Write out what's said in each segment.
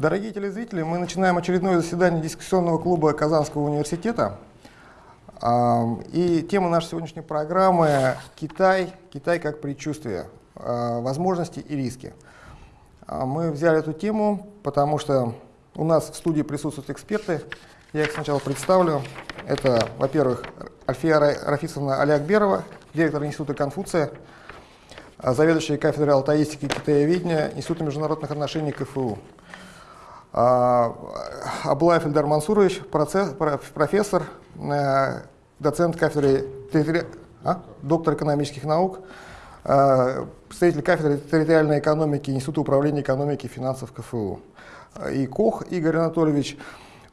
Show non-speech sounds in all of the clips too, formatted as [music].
Дорогие телезрители, мы начинаем очередное заседание дискуссионного клуба Казанского университета. И тема нашей сегодняшней программы – Китай, Китай как предчувствие, а, возможности и риски. А, мы взяли эту тему, потому что у нас в студии присутствуют эксперты. Я их сначала представлю. Это, во-первых, Альфия Рафисовна Алиакберова, директор Института Конфуция, а, заведующая кафедрой алтаистики и китаеведения Института международных отношений КФУ. А, Аблаев Эльдар Мансурович, профессор, э, доцент кафедры, а? доктор экономических наук, э, представитель кафедры территориальной экономики Института управления экономики и финансов КФУ. И Кох Игорь Анатольевич,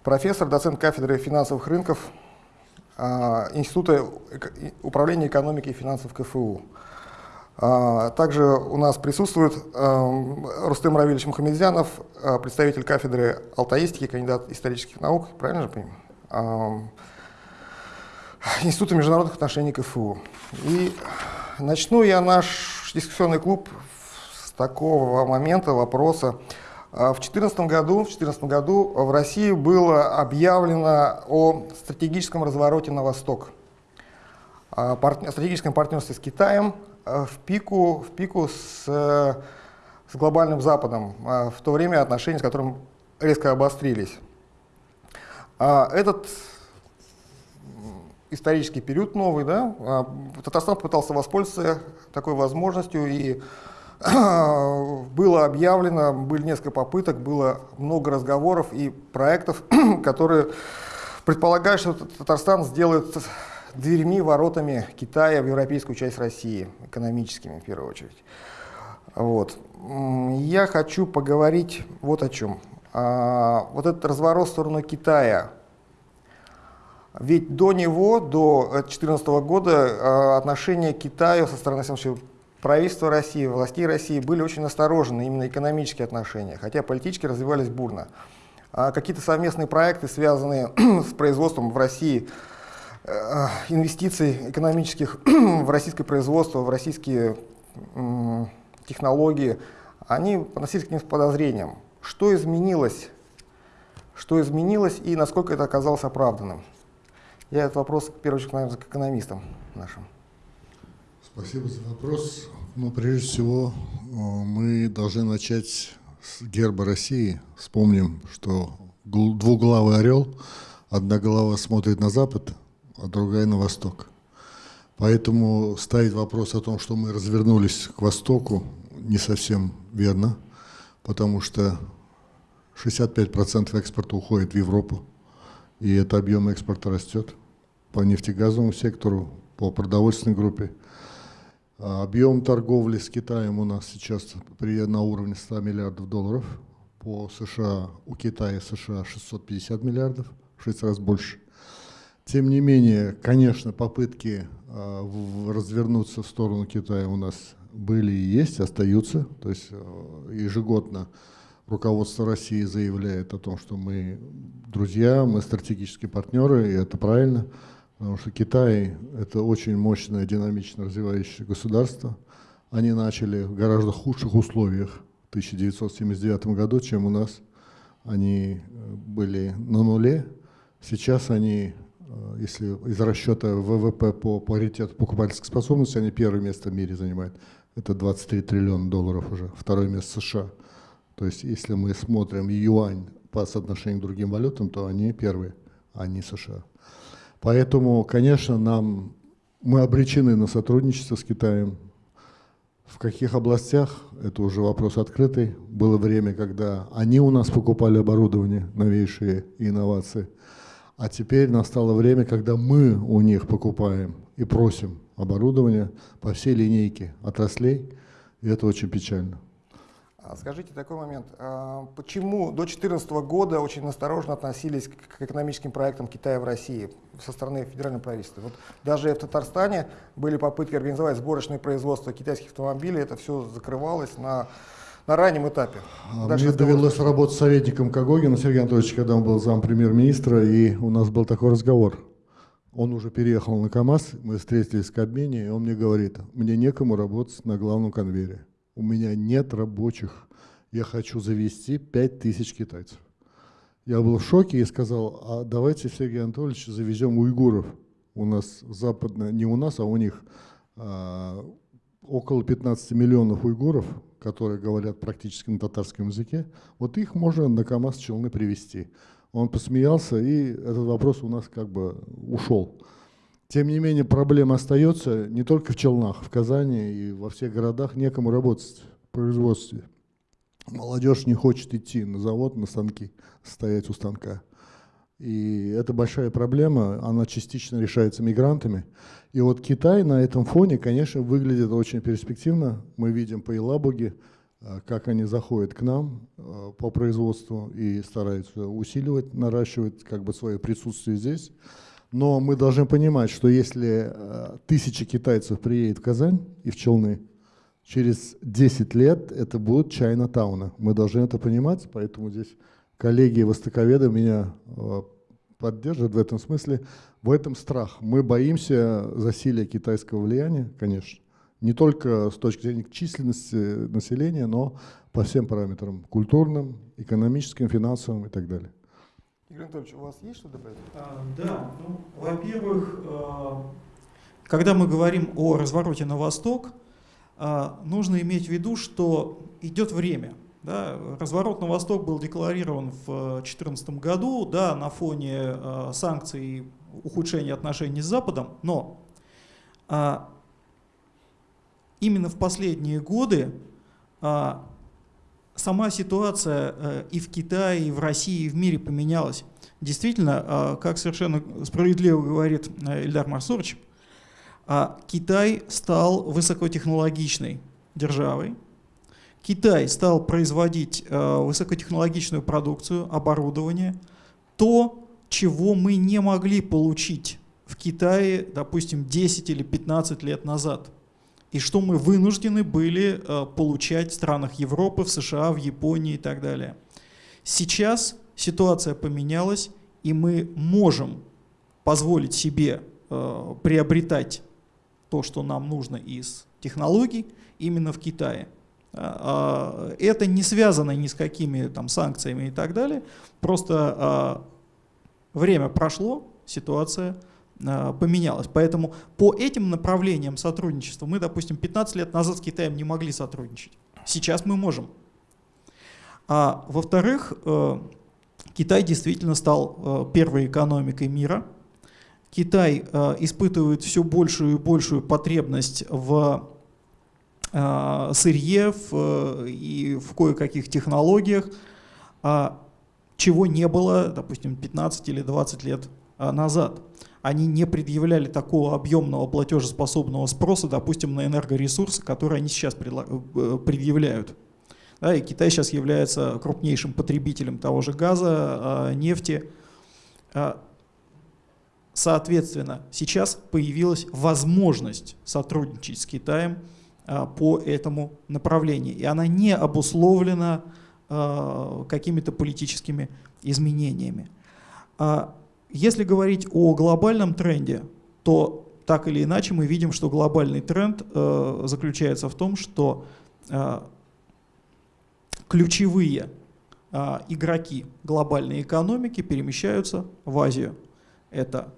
профессор, доцент кафедры финансовых рынков э, Института управления экономики и финансов КФУ. А, также у нас присутствует эм, Рустем Равильевич Мухамедзянов, э, представитель кафедры алтаистики, кандидат исторических наук, правильно же понимаю? Института международных отношений КФУ. И начну я наш дискуссионный клуб с такого момента, вопроса. А, в 2014 году, в году в России было объявлено о стратегическом развороте на восток, о стратегическом партнерстве с Китаем, Э, в пику, в пику с, с глобальным Западом, э, в то время отношения с которым резко обострились. А этот исторический период новый, да, а, Татарстан пытался воспользоваться такой возможностью, и [coughs] было объявлено, были несколько попыток, было много разговоров и проектов, [coughs] которые предполагают, что Татарстан сделает дверьми, воротами Китая в европейскую часть России, экономическими в первую очередь. Вот. Я хочу поговорить вот о чем. А, вот этот разворот в сторону Китая. Ведь до него, до 2014 года, а, отношения Китая со стороны правительства России, властей России были очень осторожны, именно экономические отношения, хотя политически развивались бурно. А какие-то совместные проекты, связанные [clears throat] с производством в России Э, инвестиций экономических [clears throat] в российское производство, в российские технологии, они относились к ним с подозрением. Что изменилось? Что изменилось и насколько это оказалось оправданным? Я этот вопрос, в первую очередь, наверное, к экономистам нашим. Спасибо за вопрос. Ну, прежде всего, э, мы должны начать с герба России. Вспомним, что двуглавый орел, одна голова смотрит на запад, а другая на восток. Поэтому ставить вопрос о том, что мы развернулись к востоку, не совсем верно, потому что 65% экспорта уходит в Европу, и это объем экспорта растет по нефтегазовому сектору, по продовольственной группе. А объем торговли с Китаем у нас сейчас при, на уровне 100 миллиардов долларов. По США, у Китая США 650 миллиардов, в 6 раз больше. Тем не менее, конечно, попытки э, развернуться в сторону Китая у нас были и есть, остаются. То есть э, ежегодно руководство России заявляет о том, что мы друзья, мы стратегические партнеры, и это правильно, потому что Китай – это очень мощное, динамично развивающееся государство. Они начали в гораздо худших условиях в 1979 году, чем у нас. Они э, были на нуле, сейчас они если из расчета ВВП по паритету покупательской способности, они первое место в мире занимают. Это 23 триллиона долларов уже, второе место США. То есть если мы смотрим юань по соотношению к другим валютам, то они первые, а не США. Поэтому, конечно, нам, мы обречены на сотрудничество с Китаем. В каких областях, это уже вопрос открытый. Было время, когда они у нас покупали оборудование, новейшие инновации – а теперь настало время, когда мы у них покупаем и просим оборудование по всей линейке отраслей, и это очень печально. А скажите такой момент, а почему до 2014 года очень осторожно относились к экономическим проектам Китая в России со стороны федерального правительства? Вот даже в Татарстане были попытки организовать сборочное производство китайских автомобилей, это все закрывалось на на раннем этапе. А Дальше Мне довелось работать советником Кагогина Сергея Анатольевича, когда он был зам премьер-министра, и у нас был такой разговор. Он уже переехал на КАМАЗ, мы встретились в Кабмине, и он мне говорит, мне некому работать на главном конвейере. У меня нет рабочих, я хочу завести 5000 китайцев. Я был в шоке и сказал, а давайте, Сергей Анатольевич, завезем уйгуров. У нас западная, не у нас, а у них а, около 15 миллионов уйгуров, которые говорят практически на татарском языке. Вот их можно на КАМАЗ челны привезти. Он посмеялся, и этот вопрос у нас как бы ушел. Тем не менее, проблема остается не только в Челнах, в Казани и во всех городах некому работать в производстве. Молодежь не хочет идти на завод, на станки, стоять у станка. И это большая проблема, она частично решается мигрантами. И вот Китай на этом фоне, конечно, выглядит очень перспективно. Мы видим по Елабуге, э, как они заходят к нам э, по производству и стараются усиливать, наращивать как бы свое присутствие здесь. Но мы должны понимать, что если э, тысячи китайцев приедет в Казань и в Челны, через 10 лет это будут Чайна-тауна. Мы должны это понимать, поэтому здесь коллеги востоковеды меня э, поддержат в этом смысле. В этом страх. Мы боимся засилия китайского влияния, конечно. Не только с точки зрения численности населения, но по всем параметрам. Культурным, экономическим, финансовым и так далее. Игорь Анатольевич, у вас есть что добавить? А, да, ну, во-первых, э, когда мы говорим о развороте на восток, а, нужно иметь в виду, что идет время. Да, разворот на восток был декларирован в 2014 году да, на фоне э, санкций и ухудшения отношений с Западом, но а, именно в последние годы а, сама ситуация э, и в Китае, и в России, и в мире поменялась. Действительно, а, как совершенно справедливо говорит э, Ильдар Марсурович, а Китай стал высокотехнологичной державой. Китай стал производить э, высокотехнологичную продукцию, оборудование, то, чего мы не могли получить в Китае, допустим, 10 или 15 лет назад. И что мы вынуждены были э, получать в странах Европы, в США, в Японии и так далее. Сейчас ситуация поменялась, и мы можем позволить себе э, приобретать то, что нам нужно из технологий, именно в Китае. А, а, это не связано ни с какими там санкциями и так далее. Просто а, время прошло, ситуация поменялась. Поэтому по этим направлениям сотрудничества мы, допустим, 15 лет назад с Китаем не могли сотрудничать. Сейчас мы можем. А во-вторых, э, Китай действительно стал э, первой экономикой мира – Китай э, испытывает все большую и большую потребность в сырье в, э, и в кое-каких технологиях, э, чего не было, допустим, 15 или 20 лет э, назад. Они не предъявляли такого объемного платежеспособного спроса, допустим, на энергоресурсы, которые они сейчас э, предъявляют. Да, и Китай сейчас является крупнейшим потребителем того же газа, э, нефти. Соответственно, сейчас появилась возможность сотрудничать с Китаем а, по этому направлению. И она не обусловлена а, какими-то политическими изменениями. А, если говорить о глобальном тренде, то так или иначе мы видим, что глобальный тренд заключается в том, что ключевые игроки глобальной экономики перемещаются в Азию. Это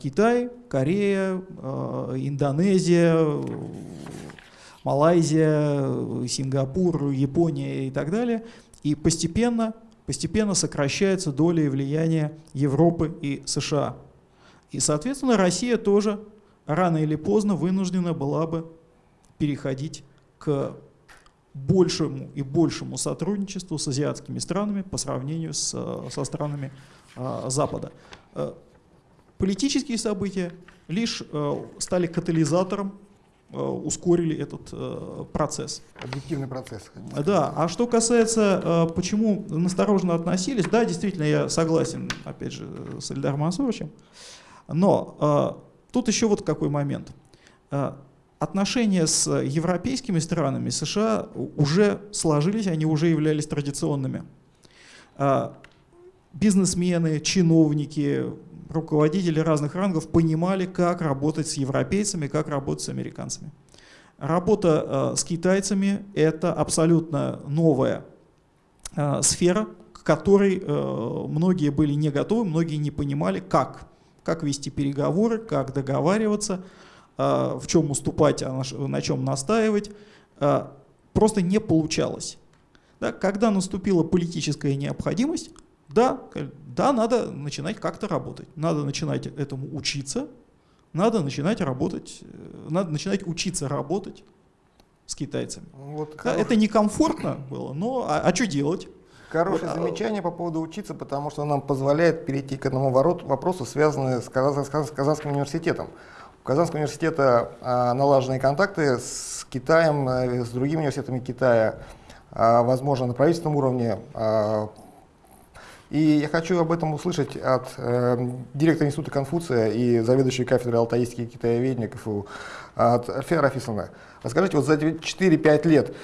Китай, Корея, Индонезия, Малайзия, Сингапур, Япония и так далее. И постепенно, постепенно сокращается доля и влияние Европы и США. И, соответственно, Россия тоже рано или поздно вынуждена была бы переходить к большему и большему сотрудничеству с азиатскими странами по сравнению с, со странами а, Запада. Политические события лишь э, стали катализатором, э, ускорили этот э, процесс. Объективный процесс. Да, а что касается, почему настороженно относились, да, действительно, я согласен, опять же, с Эльдаром Мансуровичем, но тут еще вот какой момент. Отношения с европейскими странами США уже сложились, они уже являлись традиционными бизнесмены, чиновники, руководители разных рангов понимали, как работать с европейцами, как работать с американцами. Работа с китайцами – это абсолютно новая сфера, к которой многие были не готовы, многие не понимали, как, как вести переговоры, как договариваться, в чем уступать, а на чем настаивать. Просто не получалось. Да, когда наступила политическая необходимость, да, да, надо начинать как-то работать, надо начинать этому учиться, надо начинать работать, э, надо начинать учиться работать с китайцами. Вот да, хорош... Это некомфортно было, но а, а что делать? Хорошее вот, а замечание по поводу учиться, потому что нам позволяет перейти к одному ворот, вопросу, связанному с, Казан, с Казанским университетом. У Казанского университета а, налаженные контакты с Китаем, а, с другими университетами Китая, а, возможно, на правительственном уровне. А, и я хочу об этом услышать от э, директора Института Конфуция и заведующей кафедрой алтаистики и китаеведения КФУ, от Альфея Рафисовна. Расскажите, вот за 4-5 лет,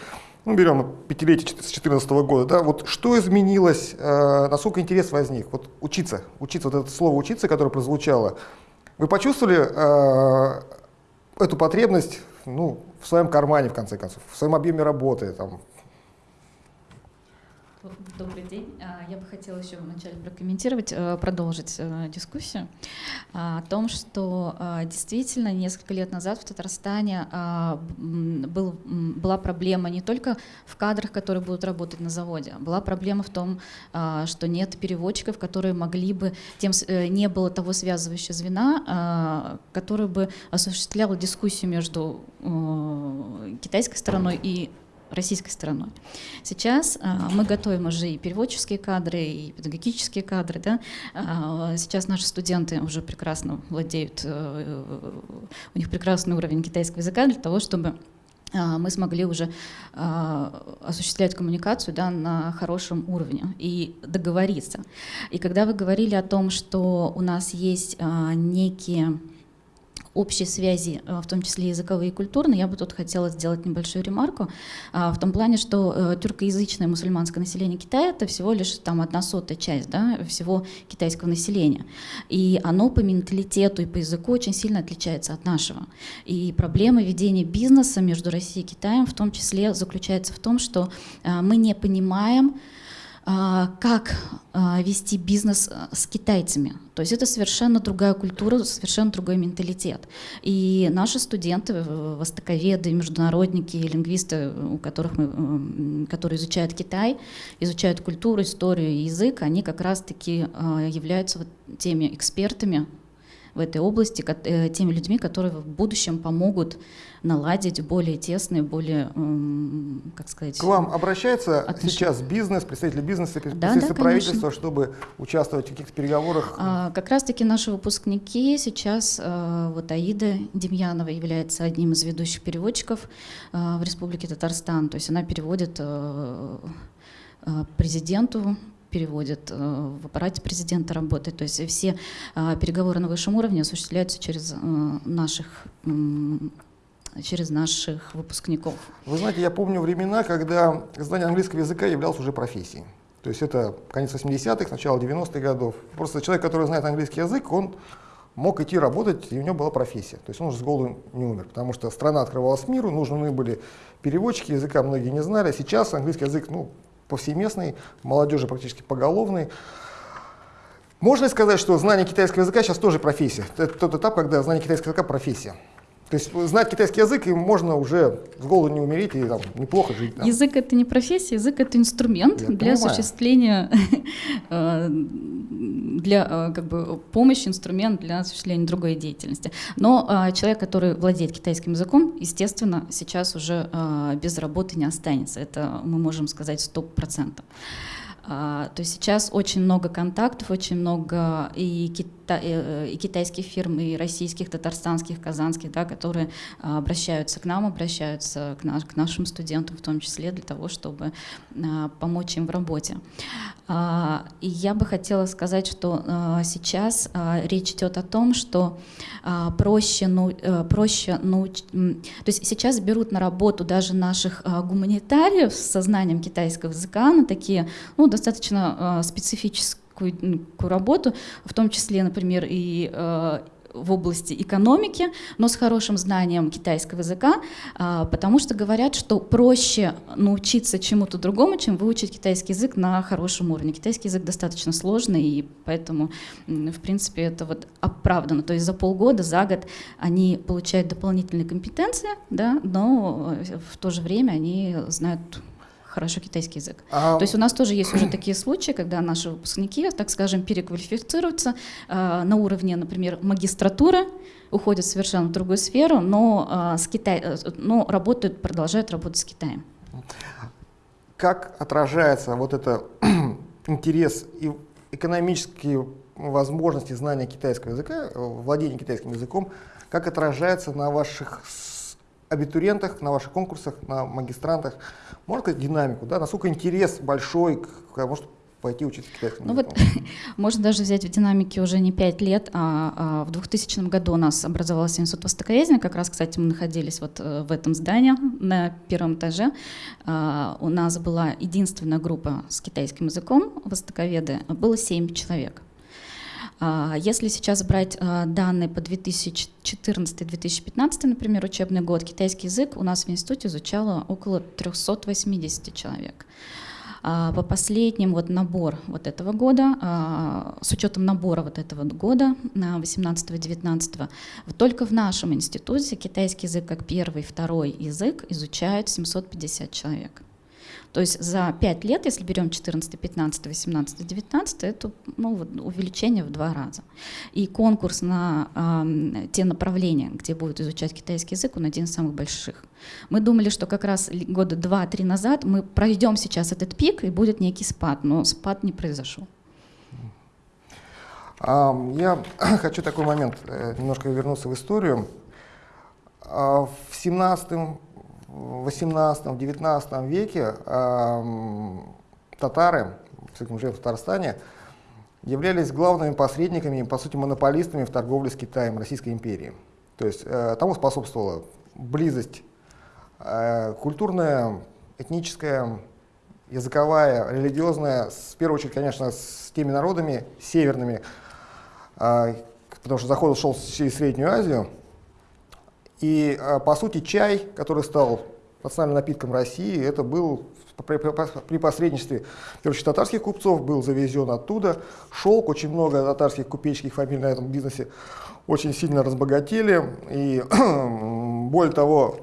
ну, берем пятилетие с 2014 года, да, вот что изменилось, э, насколько интерес возник? Вот учиться, учиться, вот это слово «учиться», которое прозвучало, вы почувствовали э, эту потребность ну, в своем кармане, в конце концов, в своем объеме работы, там, Добрый день. А, я бы хотела еще вначале прокомментировать, э, продолжить э, дискуссию а, о том, что а, действительно несколько лет назад в Татарстане был, была проблема не только в кадрах, которые будут работать на заводе, была проблема в том, что нет переводчиков, которые могли бы, тем э, не было того связывающего звена, который бы осуществлял дискуссию между китайской стороной и российской стороной. Сейчас а, мы готовим уже и переводческие кадры, и педагогические кадры. Да? А, сейчас наши студенты уже прекрасно владеют, а, у них прекрасный уровень китайского языка для того, чтобы а, мы смогли уже осуществлять коммуникацию да, на хорошем уровне и договориться. И когда вы говорили о том, что у нас есть некие общей связи, э, в том числе языковые и культурные, я бы тут хотела сделать небольшую ремарку, а, в том плане, что э, тюркоязычное мусульманское население Китая это всего лишь там одна сотая часть да, всего китайского населения. И оно по менталитету и по языку очень сильно отличается от нашего. И проблема ведения бизнеса между Россией и Китаем в том числе заключается в том, что э, мы не понимаем, как а, вести бизнес а, с китайцами. То есть это совершенно другая культура, совершенно другой менталитет. И наши студенты, востоковеды, международники, лингвисты, у которых мы, которые изучают Китай, изучают культуру, историю и язык, они как раз-таки являются вот теми экспертами в этой области, э, теми людьми, которые в будущем помогут наладить более тесные, более, как сказать... К вам обращается отношения. сейчас бизнес, представители бизнеса, представители да, правительства, чтобы участвовать в каких-то переговорах? А, как раз-таки наши выпускники сейчас, а, вот Аида Демьянова является одним из ведущих переводчиков а, в Республике Татарстан, то есть она переводит а, президенту переводит, в аппарате президента работает. То есть все переговоры на высшем уровне осуществляются через наших через наших выпускников. Вы знаете, я помню времена, когда знание английского языка являлось уже профессией. То есть это конец 80-х, начало 90-х годов. Просто человек, который знает английский язык, он мог идти работать, и у него была профессия. То есть он уже с голоду не умер, потому что страна открывалась миру, нужны были переводчики, языка многие не знали. Сейчас английский язык ну, повсеместный, молодежи практически поголовный. Можно сказать, что знание китайского языка сейчас тоже профессия? Это тот этап, когда знание китайского языка профессия. То есть знать китайский язык, и можно уже с голоду не умереть и там, неплохо жить. Да. Язык — это не профессия, язык — это инструмент Я для понимаю. осуществления, [laughs] э, для э, как бы, помощи, инструмент для осуществления другой деятельности. Но э, человек, который владеет китайским языком, естественно, сейчас уже без работы не останется. Это мы можем сказать сто процентов. А, то есть сейчас очень много контактов, очень много и, кита э, и китайских фирм, и российских, татарстанских, казанских, да, которые а, обращаются к нам, обращаются к, наш, к нашим студентам в том числе для того, чтобы а, помочь им в работе. И я бы хотела сказать, что сейчас речь идет о том, что проще, ну, э, проще ну, то есть сейчас берут на работу даже наших гуманитариев с сознанием китайского языка на такие ну, достаточно специфические работу, в том числе, например, и в области экономики, но с хорошим знанием китайского языка, а, потому что говорят, что проще научиться чему-то другому, чем выучить китайский язык на хорошем уровне. Китайский язык достаточно сложный, и поэтому, в принципе, это вот оправдано. То есть за полгода, за год они получают дополнительные компетенции, да, но э, в то же время они знают хорошо китайский язык. А... То есть у нас тоже есть уже такие случаи, когда наши выпускники, так скажем, переквалифицируются э, на уровне, например, магистратуры, уходят совершенно в другую сферу, но, э, с Китай, э, но работают, продолжают работать с Китаем. Как отражается вот это [clears throat] интерес и экономические возможности знания китайского языка, владения китайским языком, как отражается на ваших абитуриентах, на ваших конкурсах, на магистрантах? Можно сказать динамику, да? Насколько интерес большой, к, может пойти учиться китайскому ну Вот, [laughs] можно даже взять в динамике уже не 5 лет, а, а в 2000 году у нас образовался институт востоковедения, как раз, кстати, мы находились вот э, в этом здании на первом этаже. А, у нас была единственная группа с китайским языком, востоковеды, было 7 человек. А, если сейчас брать а, данные по 2014-2015, например, учебный год, китайский язык у нас в институте изучало около 380 человек. А, по последним вот набор вот этого года, с учетом набора вот этого года, 18-19, только в нашем институте китайский язык как первый, второй язык изучают 750 человек. То есть за 5 лет, если берем 14, 15, 18, 19, это ну, увеличение в два раза. И конкурс на э, те направления, где будут изучать китайский язык, он один из самых больших. Мы думали, что как раз года 2-3 назад мы проведем сейчас этот пик, и будет некий спад, но спад не произошел. Я [clears throat] хочу такой момент, э, немножко вернуться в историю. А, в 17 в 18-19 веке э, татары, уже в Татарстане, являлись главными посредниками, по сути, монополистами в торговле с Китаем Российской империи. То есть э, тому способствовала близость э, культурная, этническая, языковая, религиозная, в первую очередь, конечно, с теми народами северными, э, потому что заход шел через Среднюю Азию, и, а, по сути, чай, который стал национальным напитком России, это был при посредничестве короче, татарских купцов, был завезен оттуда. Шелк, очень много татарских купеческих фамилий на этом бизнесе очень сильно разбогатели. И [clears throat] более того,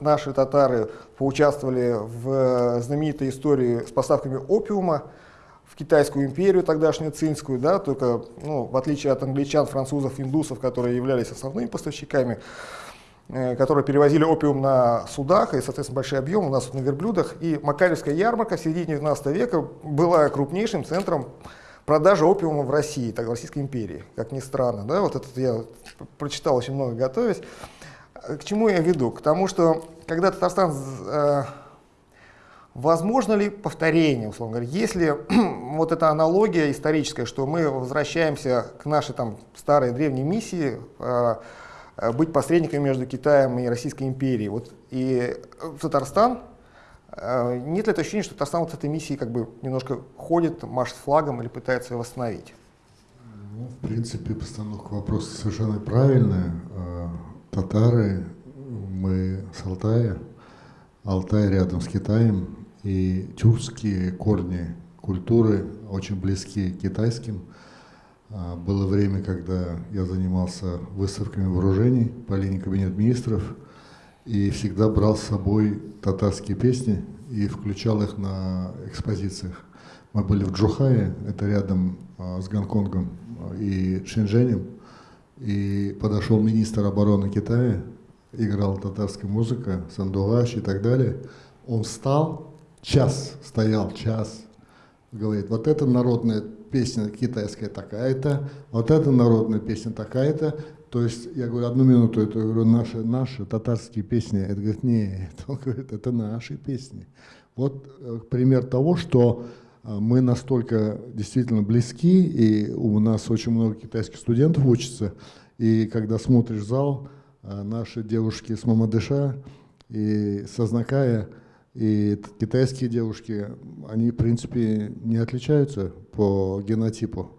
наши татары поучаствовали в знаменитой истории с поставками опиума в Китайскую империю, тогдашнюю цинскую, да, только ну, в отличие от англичан, французов, индусов, которые являлись основными поставщиками, Э, которые перевозили опиум на судах, и, соответственно, большой объем у нас на верблюдах. И Макаревская ярмарка в середине 19 века была крупнейшим центром продажи опиума в России, так, в Российской империи, как ни странно. Да? Вот это я прочитал очень много, готовясь. К чему я веду? К тому, что когда Татарстан... Э, возможно ли повторение, условно говоря, если [clears throat] вот эта аналогия историческая, что мы возвращаемся к нашей там старой древней миссии, э, Э, быть посредником между Китаем и Российской империей. Вот, и в Татарстан, э, нет ли это ощущения, что Татарстан вот с этой миссией как бы немножко ходит, машет флагом или пытается ее восстановить? Ну, в принципе, постановка вопроса совершенно правильная. Э, татары, мы с Алтая, Алтай рядом с Китаем, и тюркские корни культуры очень близки к китайским – было время, когда я занимался выставками вооружений по линии Кабинет министров и всегда брал с собой татарские песни и включал их на экспозициях. Мы были в Джухае, это рядом а, с Гонконгом а, и Шэньчжэнем, и подошел министр обороны Китая, играл татарская музыка, сандуаш и так далее. Он встал, час стоял, час, говорит, вот это народная песня китайская такая-то, вот эта народная песня такая-то. То есть я говорю, одну минуту, это говорю, наши, наши татарские песни. Это говорит, нет, он говорит, это наши песни. Вот э, пример того, что э, мы настолько действительно близки, и у нас очень много китайских студентов учатся, и когда смотришь зал, э, наши девушки с Мамадыша и Сознакая, и китайские девушки, они, в принципе, не отличаются по генотипу.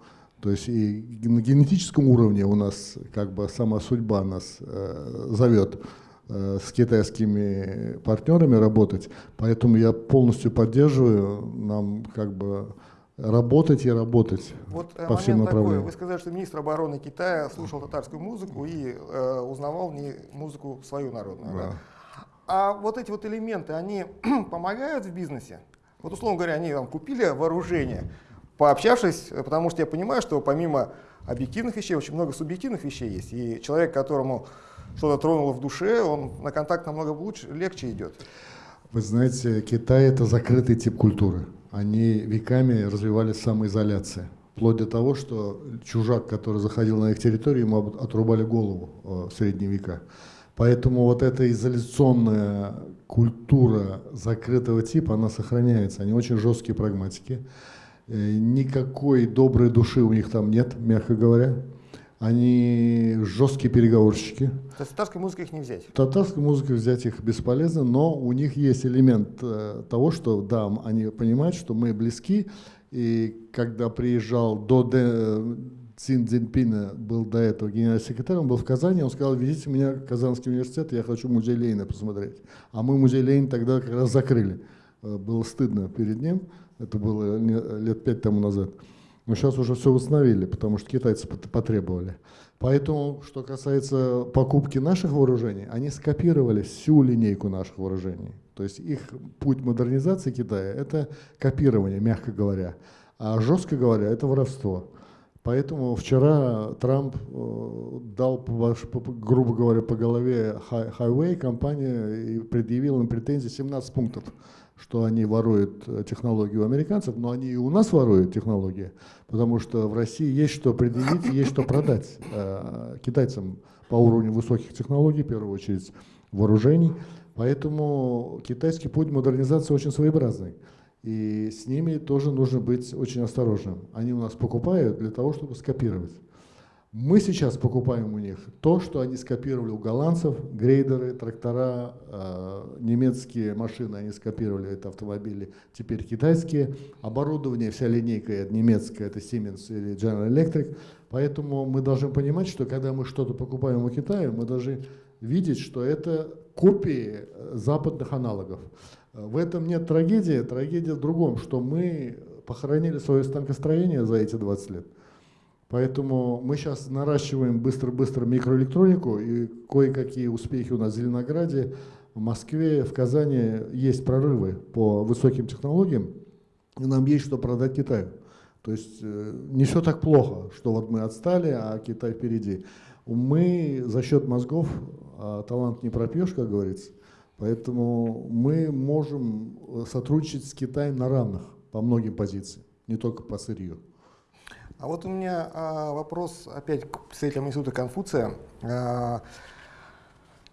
То есть и на генетическом уровне у нас как бы сама судьба нас э, зовет э, с китайскими партнерами работать, поэтому я полностью поддерживаю нам как бы работать и работать вот по всем направлениям. Такой. Вы сказали, что министр обороны Китая слушал татарскую музыку и э, узнавал не музыку свою народную. Да. Да? А вот эти вот элементы, они [clears throat] помогают в бизнесе? Вот, условно говоря, они там, купили вооружение, пообщавшись, потому что я понимаю, что помимо объективных вещей, очень много субъективных вещей есть. И человек, которому что-то тронуло в душе, он на контакт намного лучше, легче идет. Вы знаете, Китай — это закрытый тип культуры. Они веками развивались самоизоляция. Вплоть до того, что чужак, который заходил на их территорию, ему отрубали голову э, в средние века. Поэтому вот эта изоляционная культура закрытого типа, она сохраняется. Они очень жесткие прагматики. Э, никакой доброй души у них там нет, мягко говоря. Они жесткие переговорщики. То есть татарской музыкой их не взять? Татарской музыкой взять их бесполезно, но у них есть элемент э, того, что да, они понимают, что мы близки, и когда приезжал до Цин Цзиньпина, был до этого генеральным секретарем, он был в Казани, он сказал, везите меня в Казанский университет, я хочу музей Ленина посмотреть. А мы музей Ленина тогда как раз закрыли. Э, было стыдно перед ним, это было лет пять тому назад. Но сейчас уже все восстановили, потому что китайцы потребовали. Поэтому, что касается покупки наших вооружений, они скопировали всю линейку наших вооружений. То есть их путь модернизации Китая – это копирование, мягко говоря. А жестко говоря, это воровство. Поэтому вчера Трамп э, дал, грубо говоря, по голове Highway компания и предъявил им претензии 17 пунктов что они воруют э, технологии у американцев, но они и у нас воруют технологии, потому что в России есть что предъявить, есть что продать э, китайцам по уровню высоких технологий, в первую очередь вооружений. Поэтому китайский путь модернизации очень своеобразный. И с ними тоже нужно быть очень осторожным. Они у нас покупают для того, чтобы скопировать. Мы сейчас покупаем у них то, что они скопировали у голландцев, грейдеры, трактора, э, немецкие машины они скопировали, это автомобили, теперь китайские. Оборудование, вся линейка это немецкая, это Siemens или General Electric. Поэтому мы должны понимать, что когда мы что-то покупаем у Китая, мы должны видеть, что это копии э, западных аналогов. В этом нет трагедии, трагедия в другом, что мы похоронили свое станкостроение за эти 20 лет. Поэтому мы сейчас наращиваем быстро-быстро микроэлектронику, и кое-какие успехи у нас в Зеленограде, в Москве, в Казани есть прорывы по высоким технологиям, и нам есть что продать Китаю. То есть э, не все так плохо, что вот мы отстали, а Китай впереди. Мы за счет мозгов а талант не пропьешь, как говорится, поэтому мы можем сотрудничать с Китаем на равных по многим позициям, не только по сырью. А вот у меня а, вопрос опять к представителям Института Конфуция. А,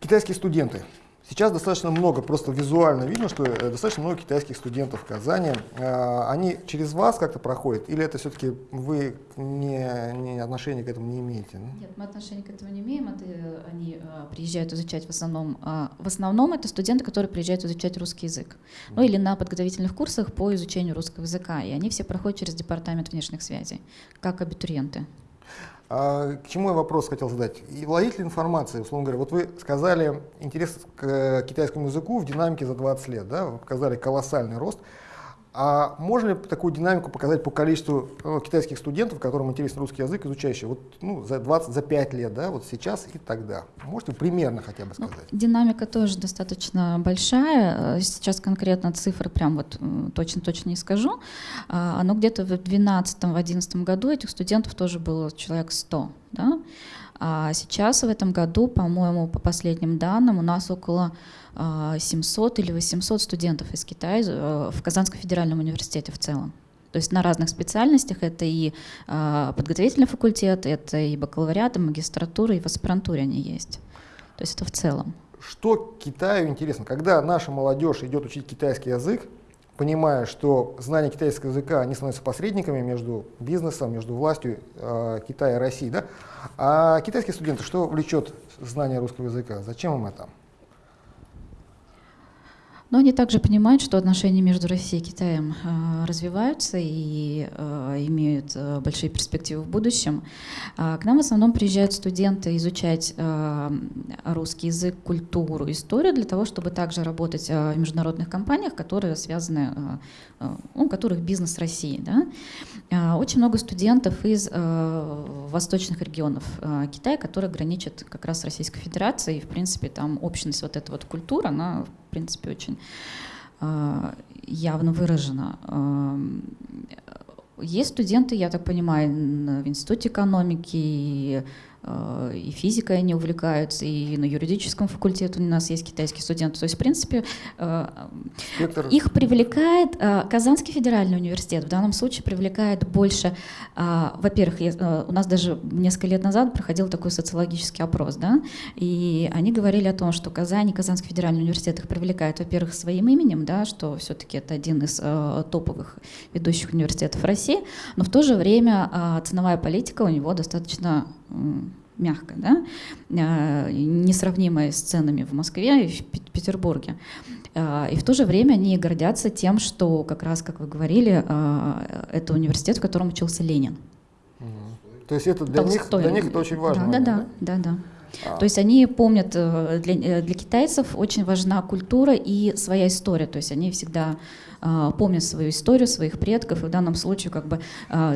китайские студенты. Сейчас достаточно много, просто визуально видно, что э, достаточно много китайских студентов в Казани. А, они через вас как-то проходят, или это все-таки вы не, не отношения к этому не имеете? Нет, мы отношения к этому не имеем. Это, они а, приезжают изучать в основном, в основном это студенты, которые приезжают изучать русский язык, ну или на подготовительных курсах по изучению русского языка, и они все проходят через департамент внешних связей, как абитуриенты. А, к чему я вопрос хотел задать? И владетель информации, условно говоря, вот вы сказали интерес к китайскому языку в динамике за 20 лет, да, вы показали колоссальный рост. А можно ли такую динамику показать по количеству ну, китайских студентов, которым интересен русский язык, изучающих вот, ну, за 20, за 5 лет, да, вот сейчас и тогда? Можете примерно хотя бы ну, сказать? Ну, динамика тоже достаточно большая. Сейчас конкретно цифры прям вот точно-точно не скажу. А, но где-то в 2012-2011 году этих студентов тоже было человек 100. Да? А сейчас в этом году, по-моему, по последним данным, у нас около 700 а, или 800 студентов из Китая э, в Казанском федеральном университете в целом. То есть на разных специальностях это и а, подготовительный факультет, это и бакалавриат, и магистратура, и в аспирантуре они есть. То есть это в целом. Что Китаю интересно? Когда наша молодежь идет учить китайский язык, понимая, что знание китайского языка, они становятся посредниками между бизнесом, между властью э, Китая и России. Да? А китайские студенты, что влечет знание русского языка? Зачем им это? Но они также понимают, что отношения между Россией и Китаем э, развиваются и э, имеют э, большие перспективы в будущем. К нам в основном приезжают студенты изучать русский язык, культуру, историю для того, чтобы также работать в международных компаниях, которые связаны, у которых бизнес России. Да? Очень много студентов из восточных регионов Китая, которые граничат как раз с Российской Федерацией. И, в принципе, там общность вот эта вот культура, она, в принципе, очень э, явно выражена. Э, есть студенты, я так понимаю, в Институте экономики, Э, и физикой они увлекаются, и на юридическом факультете у нас есть китайские студенты. То есть, в принципе, э, Спектр. их привлекает э, Казанский федеральный университет. В данном случае привлекает больше, во-первых, у нас даже несколько лет назад проходил такой социологический опрос, да, и они говорили о том, что Казань и Казанский федеральный университет их привлекает, во-первых, своим именем, да, что все-таки это один из топовых ведущих университетов России, но в то же время ценовая политика у него достаточно мягко, да, а, несравнимые с ценами в Москве и в Петербурге. А, и в то же время они гордятся тем, что как раз, как вы говорили, а, это университет, в котором учился Ленин. То есть это для, них, для них это очень важно. Да, да, да, да. да. А. То есть они помнят, э, для, э, для китайцев очень важна культура и своя история. То есть они всегда а, помнят свою историю, своих предков, и в данном случае как бы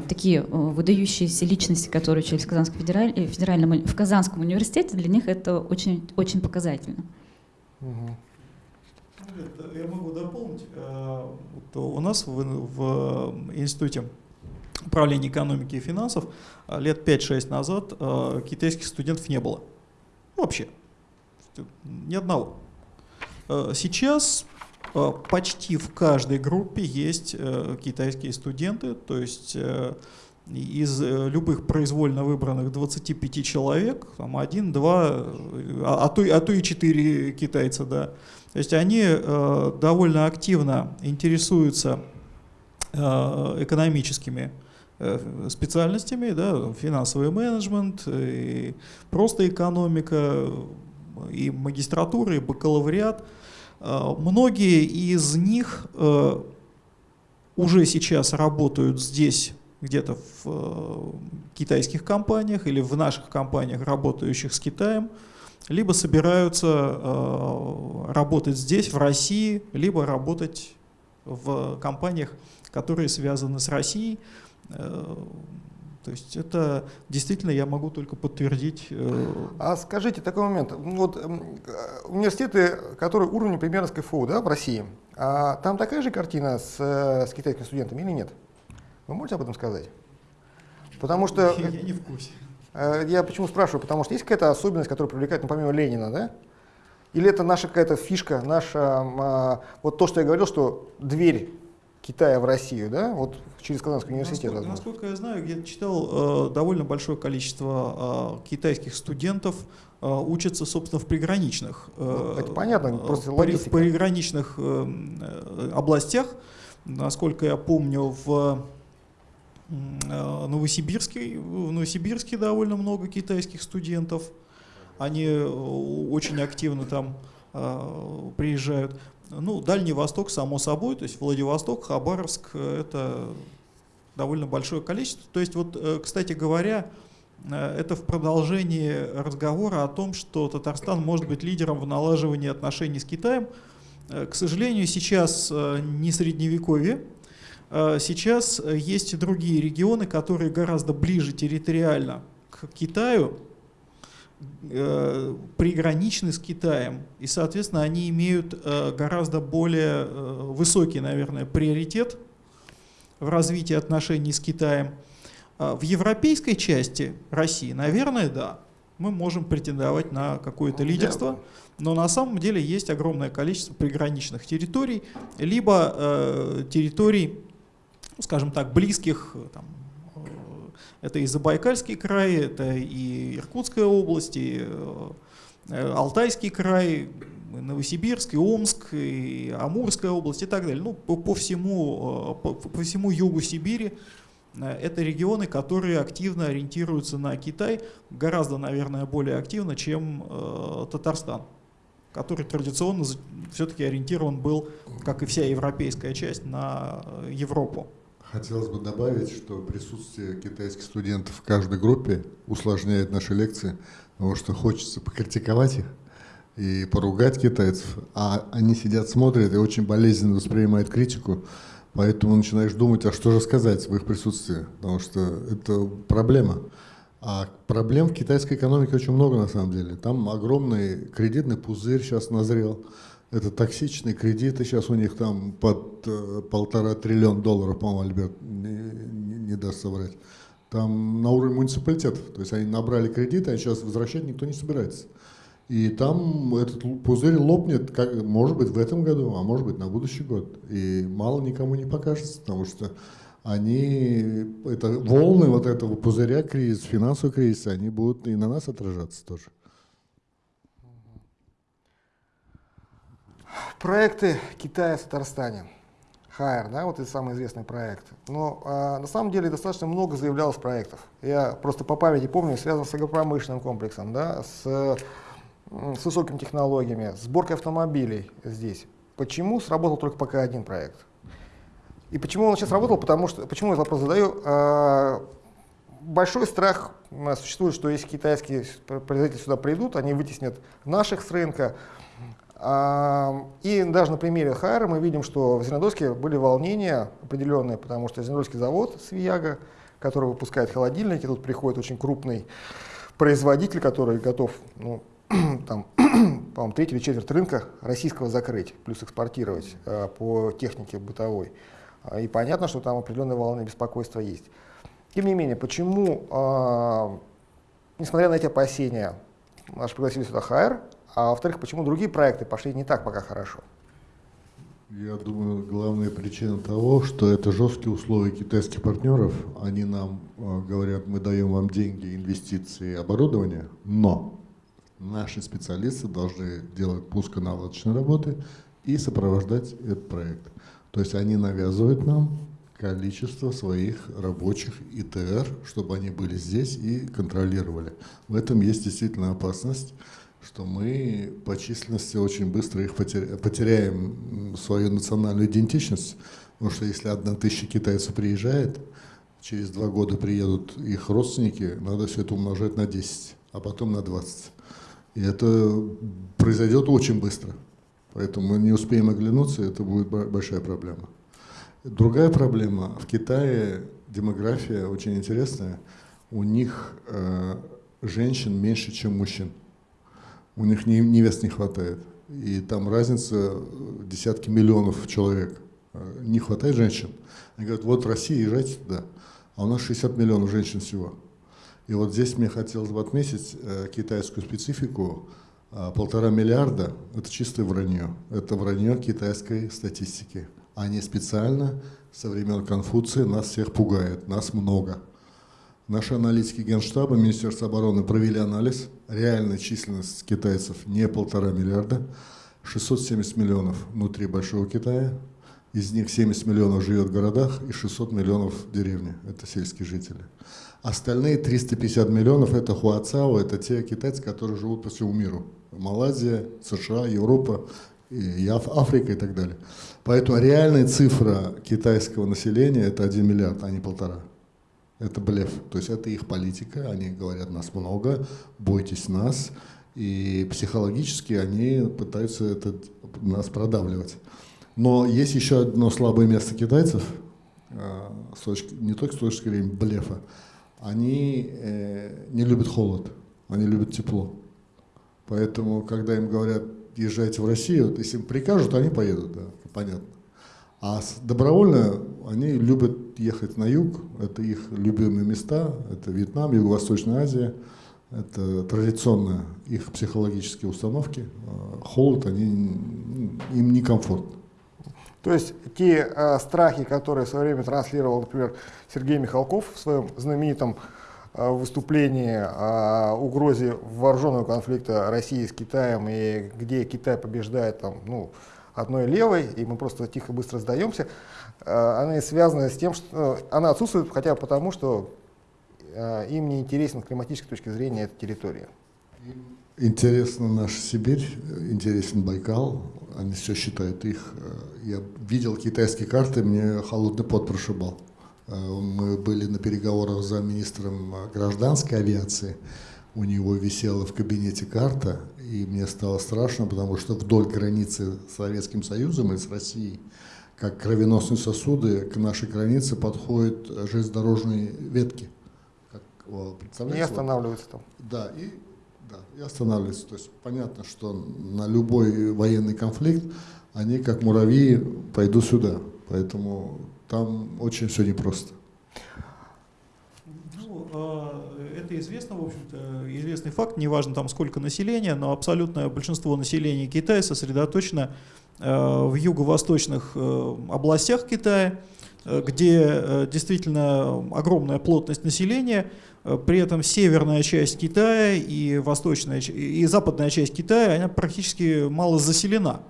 такие э, выдающиеся личности, которые учились в Казанском, федераль, федеральном, в Казанском университете, для них это очень, очень показательно. Угу. Я могу дополнить. У нас в, в институте управления экономики и финансов лет 5-6 назад китайских студентов не было. Вообще. Ни одного. Э, сейчас э, почти в каждой группе есть э, китайские студенты, то есть из любых произвольно выбранных 25 человек, там один, два, а, а, то, а то и четыре китайца, да. То есть они довольно активно интересуются экономическими специальностями, да, финансовый менеджмент, и просто экономика, и магистратура, и бакалавриат. Э, многие из них э, уже сейчас работают здесь, где-то в китайских компаниях или в наших компаниях, работающих с Китаем, либо собираются работать здесь, в России, либо работать в компаниях, которые связаны с Россией. Э, то есть это действительно я могу только подтвердить. Э, а скажите такой момент. Вот университеты, которые уровня примерно с КФУ да, в России, а там такая же картина с, э, с китайскими студентами или нет? Вы можете об этом сказать? Потому что... Я, я не в курсе. Я почему спрашиваю? Потому что есть какая-то особенность, которая привлекает, ну, помимо Ленина, да? Или это наша какая-то фишка, наша, вот то, что я говорил, что дверь Китая в Россию, да, вот через Казанский университет. Насколько, насколько я знаю, я читал, э, довольно большое количество э, китайских студентов э, учатся, собственно, в приграничных. Э, Это понятно, просто при, В приграничных э, э, областях, насколько я помню, в э, Новосибирске, в Новосибирске довольно много китайских студентов. Они э, очень активно там э, приезжают. Ну, Дальний Восток, само собой, то есть Владивосток, Хабаровск, э, это довольно большое количество. То есть, вот, э, кстати говоря, э, это в продолжении разговора о том, что Татарстан может быть лидером в налаживании отношений с Китаем. К сожалению, сейчас не средневековье, сейчас есть и другие регионы, которые гораздо ближе территориально к Китаю, э, приграничны с Китаем, и, соответственно, они имеют э, гораздо более э, высокий, наверное, приоритет в развитии отношений с Китаем. А в европейской части России, наверное, да, мы можем претендовать на какое-то ну, лидерство, но на самом деле есть огромное количество приграничных территорий, либо э, территорий, скажем так, близких там, это и Забайкальский край, это и Иркутская область, и э, Алтайский край, Новосибирск, и Омск, и Амурская область и так далее. Ну, по, по, всему, э, по, по всему югу Сибири э, это регионы, которые активно ориентируются на Китай, гораздо, наверное, более активно, чем Татарстан. который традиционно все-таки ориентирован был, как и вся европейская часть, на Европу. Хотелось бы добавить, что присутствие китайских студентов в каждой группе усложняет наши лекции, потому что хочется покритиковать их и поругать китайцев, а они сидят, смотрят и очень болезненно воспринимают критику, поэтому начинаешь думать, а что же сказать в их присутствии, потому что это проблема. А проблем в китайской экономике очень много на самом деле. Там огромный кредитный пузырь сейчас назрел. Это токсичные кредиты, сейчас у них там под э, полтора триллиона долларов, по-моему, Альберт не, не даст соврать. Там на уровне муниципалитетов. То есть они набрали кредиты, а сейчас возвращать никто не собирается. И там этот пузырь лопнет, как, может быть, в этом году, а может быть, на будущий год. И мало никому не покажется, потому что они, это волны вот этого пузыря кризис, финансового кризиса, они будут и на нас отражаться тоже. Проекты Китая в Татарстане. Хайр, да, вот это самый известный проект. Но а, на самом деле достаточно много заявлялось проектов. Я просто по памяти помню, связан с агропромышленным комплексом, да, с, с высокими технологиями, сборкой автомобилей здесь. Почему сработал только пока один проект? И почему он сейчас работал? Потому что, почему я вопрос задаю? А, большой страх существует, что если китайские производители сюда придут, они вытеснят наших с рынка. А, и даже на примере Хайра мы видим, что в Зеленодольске были волнения определенные, потому что Зеленодольский завод Свияга, который выпускает холодильники, тут приходит очень крупный производитель, который готов ну, [clears throat] там, [clears throat] по-моему, треть или четверть рынка российского закрыть, плюс экспортировать э, по технике бытовой. И понятно, что там определенные волны беспокойства есть. Тем не менее, почему, э, несмотря на эти опасения, наш пригласили сюда ХР, а во-вторых, почему другие проекты пошли не так пока хорошо? Я думаю, главная причина того, что это жесткие условия китайских партнеров. Они нам э, говорят, мы даем вам деньги, инвестиции, оборудование, но наши специалисты должны делать пусконаладочные работы и сопровождать этот проект. То есть они навязывают нам количество своих рабочих ИТР, чтобы они были здесь и контролировали. В этом есть действительно опасность, что мы по численности очень быстро их потеряем свою национальную идентичность, потому что если одна тысяча китайцев приезжает, через два года приедут их родственники, надо все это умножать на 10, а потом на 20. И это произойдет очень быстро. Поэтому мы не успеем оглянуться, это будет большая проблема. Другая проблема. В Китае демография очень интересная. У них э, женщин меньше, чем мужчин. У них невест не хватает. И там разница десятки миллионов человек. Э, не хватает женщин. Они говорят, вот в России езжайте туда. А у нас 60 миллионов женщин всего. И вот здесь мне хотелось бы отметить э, китайскую специфику. А, полтора миллиарда – это чистое вранье. Это вранье китайской статистики. Они специально со времен Конфуция нас всех пугают, нас много. Наши аналитики Генштаба, Министерства обороны провели анализ. Реальная численность китайцев не полтора миллиарда, 670 миллионов внутри Большого Китая. Из них 70 миллионов живет в городах и 600 миллионов в деревне. Это сельские жители. Остальные 350 миллионов – это хуацао, это те китайцы, которые живут по всему миру. Малайзия, США, Европа, и Африка и так далее. Поэтому реальная цифра китайского населения – это 1 миллиард, а не полтора. Это блеф. То есть это их политика, они говорят, нас много, бойтесь нас. И психологически они пытаются это, нас продавливать. Но есть еще одно слабое место китайцев, а, с точки, не только с точки зрения блефа. Они э, не любят холод, они любят тепло. Поэтому, когда им говорят, езжайте в Россию, если им прикажут, они поедут, да, понятно. А добровольно они любят ехать на юг, это их любимые места, это Вьетнам, Юго-Восточная Азия, это традиционно их психологические установки. А холод, они, им некомфортно. То есть те э, страхи, которые в свое время транслировал, например, Сергей Михалков в своем знаменитом Э, выступлении о угрозе вооруженного конфликта России с Китаем, и где Китай побеждает там, ну, одной левой, и мы просто тихо быстро сдаемся, э, она связана с тем, что она отсутствует хотя бы потому, что э, им не интересен с климатической точки зрения эта территория. Интересна наша Сибирь, интересен Байкал, они все считают их. Я видел китайские карты, мне холодный пот прошибал. Мы были на переговорах за министром гражданской авиации, у него висела в кабинете карта, и мне стало страшно, потому что вдоль границы с Советским Союзом и с Россией, как кровеносные сосуды, к нашей границе подходят железнодорожные ветки. Как, представляете? И останавливаются там. Да, и, да, и останавливаются. То есть понятно, что на любой военный конфликт они, как муравьи, пойдут сюда. Поэтому там очень все непросто. А, это известно, в общем-то, известный факт, неважно там сколько населения, но абсолютное большинство населения Китая сосредоточено э, в юго-восточных э, областях Китая, э, где действительно огромная плотность населения, при этом северная часть Китая и восточная и западная часть Китая она практически мало заселена.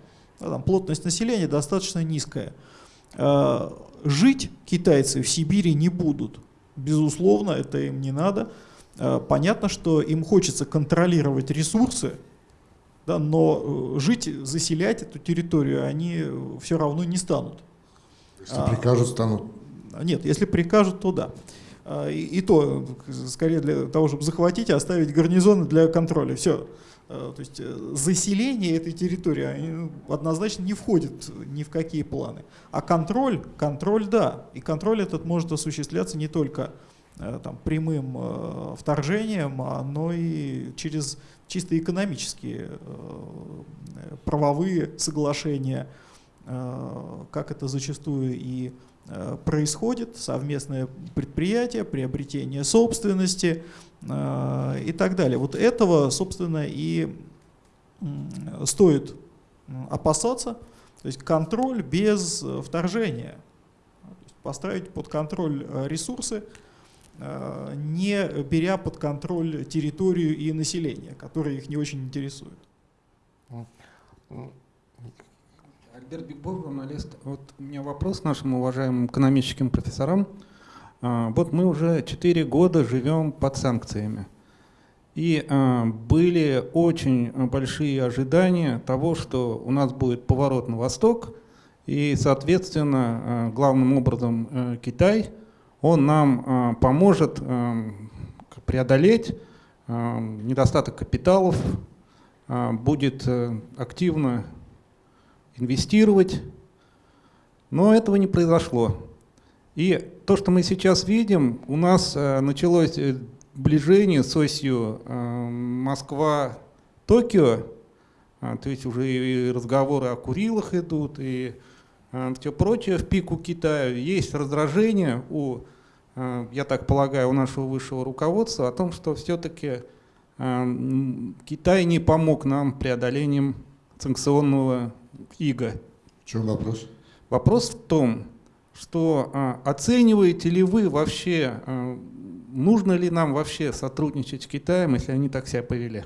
Там плотность населения достаточно низкая. Жить китайцы в Сибири не будут. Безусловно, это им не надо. Э, понятно, что им хочется контролировать ресурсы, да, но э, жить, заселять эту территорию они все равно не станут. Если а, прикажут, станут? Нет, если прикажут, то да. А, и, и то, скорее для того, чтобы захватить и оставить гарнизоны для контроля. Все. А, то есть заселение этой территории однозначно не входит ни в какие планы. А контроль, контроль да. И контроль этот может осуществляться не только Э, там, прямым э, вторжением, но и через чисто экономические э, правовые соглашения, как это зачастую и происходит, совместное предприятие, приобретение собственности и так далее. Вот этого, собственно, и стоит опасаться, то есть контроль без вторжения, поставить под контроль ресурсы, Э, не беря под контроль территорию и население, которые их не очень интересует. Альберт Бигбов, журналист. Вот у меня вопрос нашим уважаемым экономическим профессорам. А, вот мы уже 4 года живем под санкциями. И а, были очень большие ожидания того, что у нас будет поворот на восток, и, соответственно, а, главным образом э, Китай – он нам э, поможет э, преодолеть э, недостаток капиталов, будет активно инвестировать, но этого не произошло. И то, что мы сейчас видим, у нас началось сближение с осью Москва-Токио, то есть уже и разговоры о Курилах идут, и Э, все прочее в пику Китая. Есть раздражение у, э, я так полагаю, у нашего высшего руководства о том, что все-таки э, Китай не помог нам преодолением санкционного ига. В чем вопрос? Вопрос в том, что оцениваете ли вы вообще, нужно ли нам вообще сотрудничать с Китаем, если они так себя повели?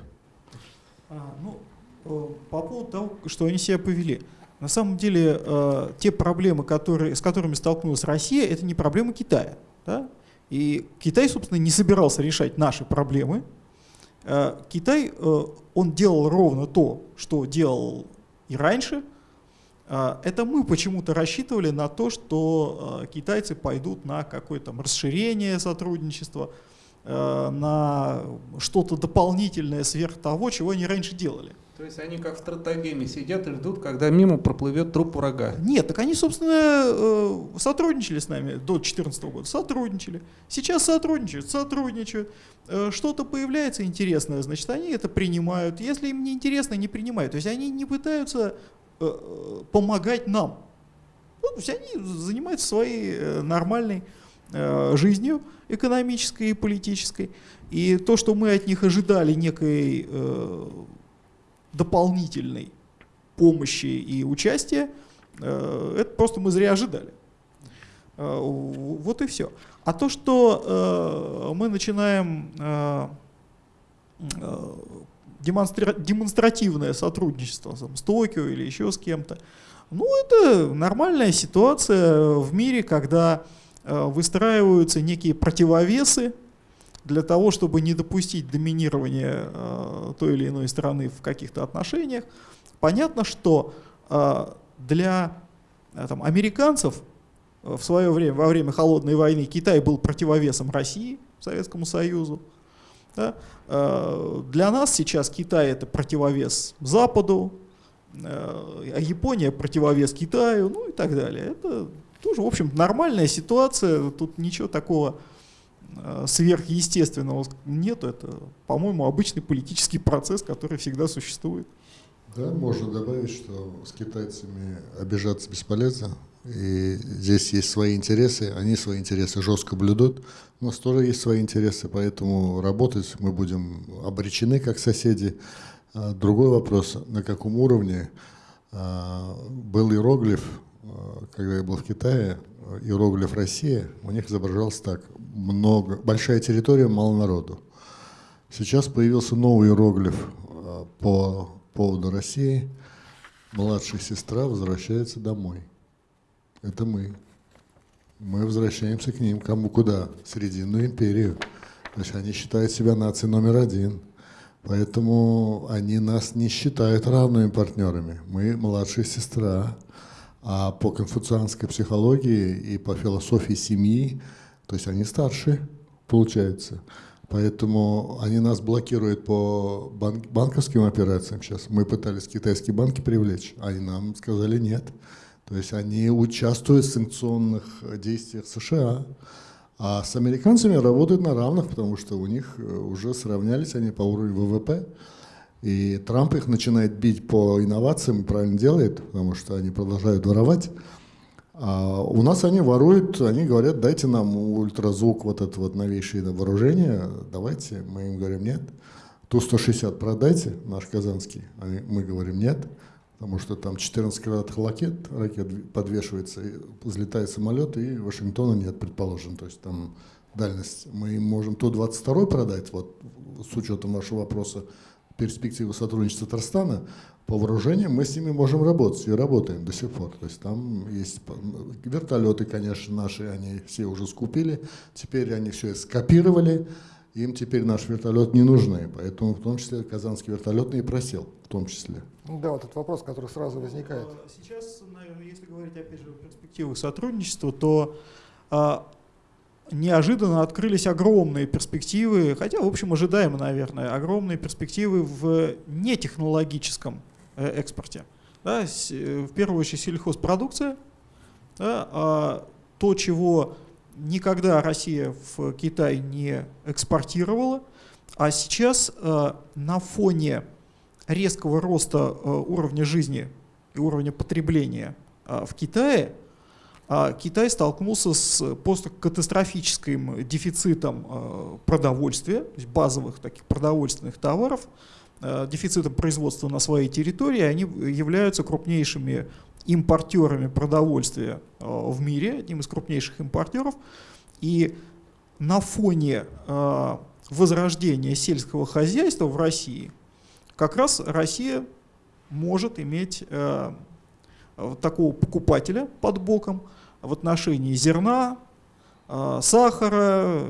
А, ну, по поводу того, что они себя повели. На самом деле э, те проблемы, которые, с которыми столкнулась Россия, это не проблемы Китая. Да? И Китай, собственно, не собирался решать наши проблемы. Э, Китай, э, он делал ровно то, что делал и раньше. Э, это мы почему-то рассчитывали на то, что э, китайцы пойдут на какое-то расширение сотрудничества, э, на что-то дополнительное сверх того, чего они раньше делали. То есть они как в стратегеме сидят и ждут, когда мимо проплывет труп врага. Нет, так они, собственно, э, сотрудничали с нами до 2014 года, сотрудничали. Сейчас сотрудничают, сотрудничают. Э, что-то появляется интересное, значит, они это принимают. Если им не интересно, не принимают. То есть они не пытаются помогать нам. Ну, то есть они занимаются своей нормальной жизнью экономической и политической. И то, что мы от них ожидали некой дополнительной помощи и участия, э, это просто мы зря ожидали. Э, вот и все. А то, что э, мы начинаем демонстративное сотрудничество с Токио или еще с кем-то, ну это нормальная ситуация в мире, когда выстраиваются некие противовесы для того, чтобы не допустить доминирования э, той или иной страны в каких-то отношениях. Понятно, что э, для э, там, американцев в свое время, во время Холодной войны, Китай был противовесом России, Советскому Союзу. Да? Э, для нас сейчас Китай это противовес Западу, э, а Япония противовес Китаю, ну и так далее. Это тоже, в общем, нормальная ситуация, тут ничего такого э, сверхъестественного нет. Это, по-моему, обычный политический процесс, который всегда существует. Да, можно добавить, что с китайцами обижаться бесполезно. И здесь есть свои интересы, они свои интересы жестко блюдут. У нас тоже есть свои интересы, поэтому работать мы будем обречены как соседи. А другой вопрос, на каком уровне а, был иероглиф, а, когда я был в Китае, иероглиф Россия, у них изображался так, много, большая территория, мало народу. Сейчас появился новый иероглиф по поводу России. Младшая сестра возвращается домой. Это мы. Мы возвращаемся к ним. Кому куда? Срединную империю. То есть они считают себя нацией номер один. Поэтому они нас не считают равными партнерами. Мы младшая сестра. А по конфуцианской психологии и по философии семьи, то есть они старше, получается. Поэтому они нас блокируют по банк, банковским операциям сейчас. Мы пытались китайские банки привлечь, они нам сказали нет. То есть они участвуют в санкционных действиях США, а с американцами работают на равных, потому что у них э, уже сравнялись они по уровню ВВП. И Трамп их начинает бить по инновациям правильно делает, потому что они продолжают воровать. А у нас они воруют, они говорят, дайте нам ультразвук, вот это вот новейшее вооружение, давайте. Мы им говорим, нет. Ту-160 продайте, наш казанский. Мы говорим, нет потому что там 14 крылатых ракет, ракет подвешивается, взлетает самолет, и Вашингтона нет, предположим. То есть там дальность. Мы можем Ту-22 продать, вот с учетом вашего вопроса, перспективы сотрудничества Татарстана, по вооружениям мы с ними можем работать и работаем до сих пор. То есть там есть вертолеты, конечно, наши, они все уже скупили, теперь они все скопировали, им теперь наш вертолет не нужны, поэтому в том числе казанский вертолетный и просел, в том числе. Да, вот этот вопрос, который сразу возникает. А, сейчас, наверное, если говорить опять же о перспективах сотрудничества, то а, неожиданно открылись огромные перспективы, хотя, в общем, ожидаемо, наверное, огромные перспективы в нетехнологическом э, экспорте. Да, в первую очередь сельхозпродукция, да, а то, чего никогда Россия в Китай не экспортировала, а сейчас э, на фоне резкого роста э, уровня жизни и уровня потребления э, в Китае, Китай столкнулся с просто катастрофическим дефицитом продовольствия, базовых таких продовольственных товаров, дефицитом производства на своей территории, они являются крупнейшими импортерами продовольствия э, в мире, одним из крупнейших импортеров. И на фоне э, возрождения сельского хозяйства в России как раз Россия может иметь э, такого покупателя под боком в отношении зерна, сахара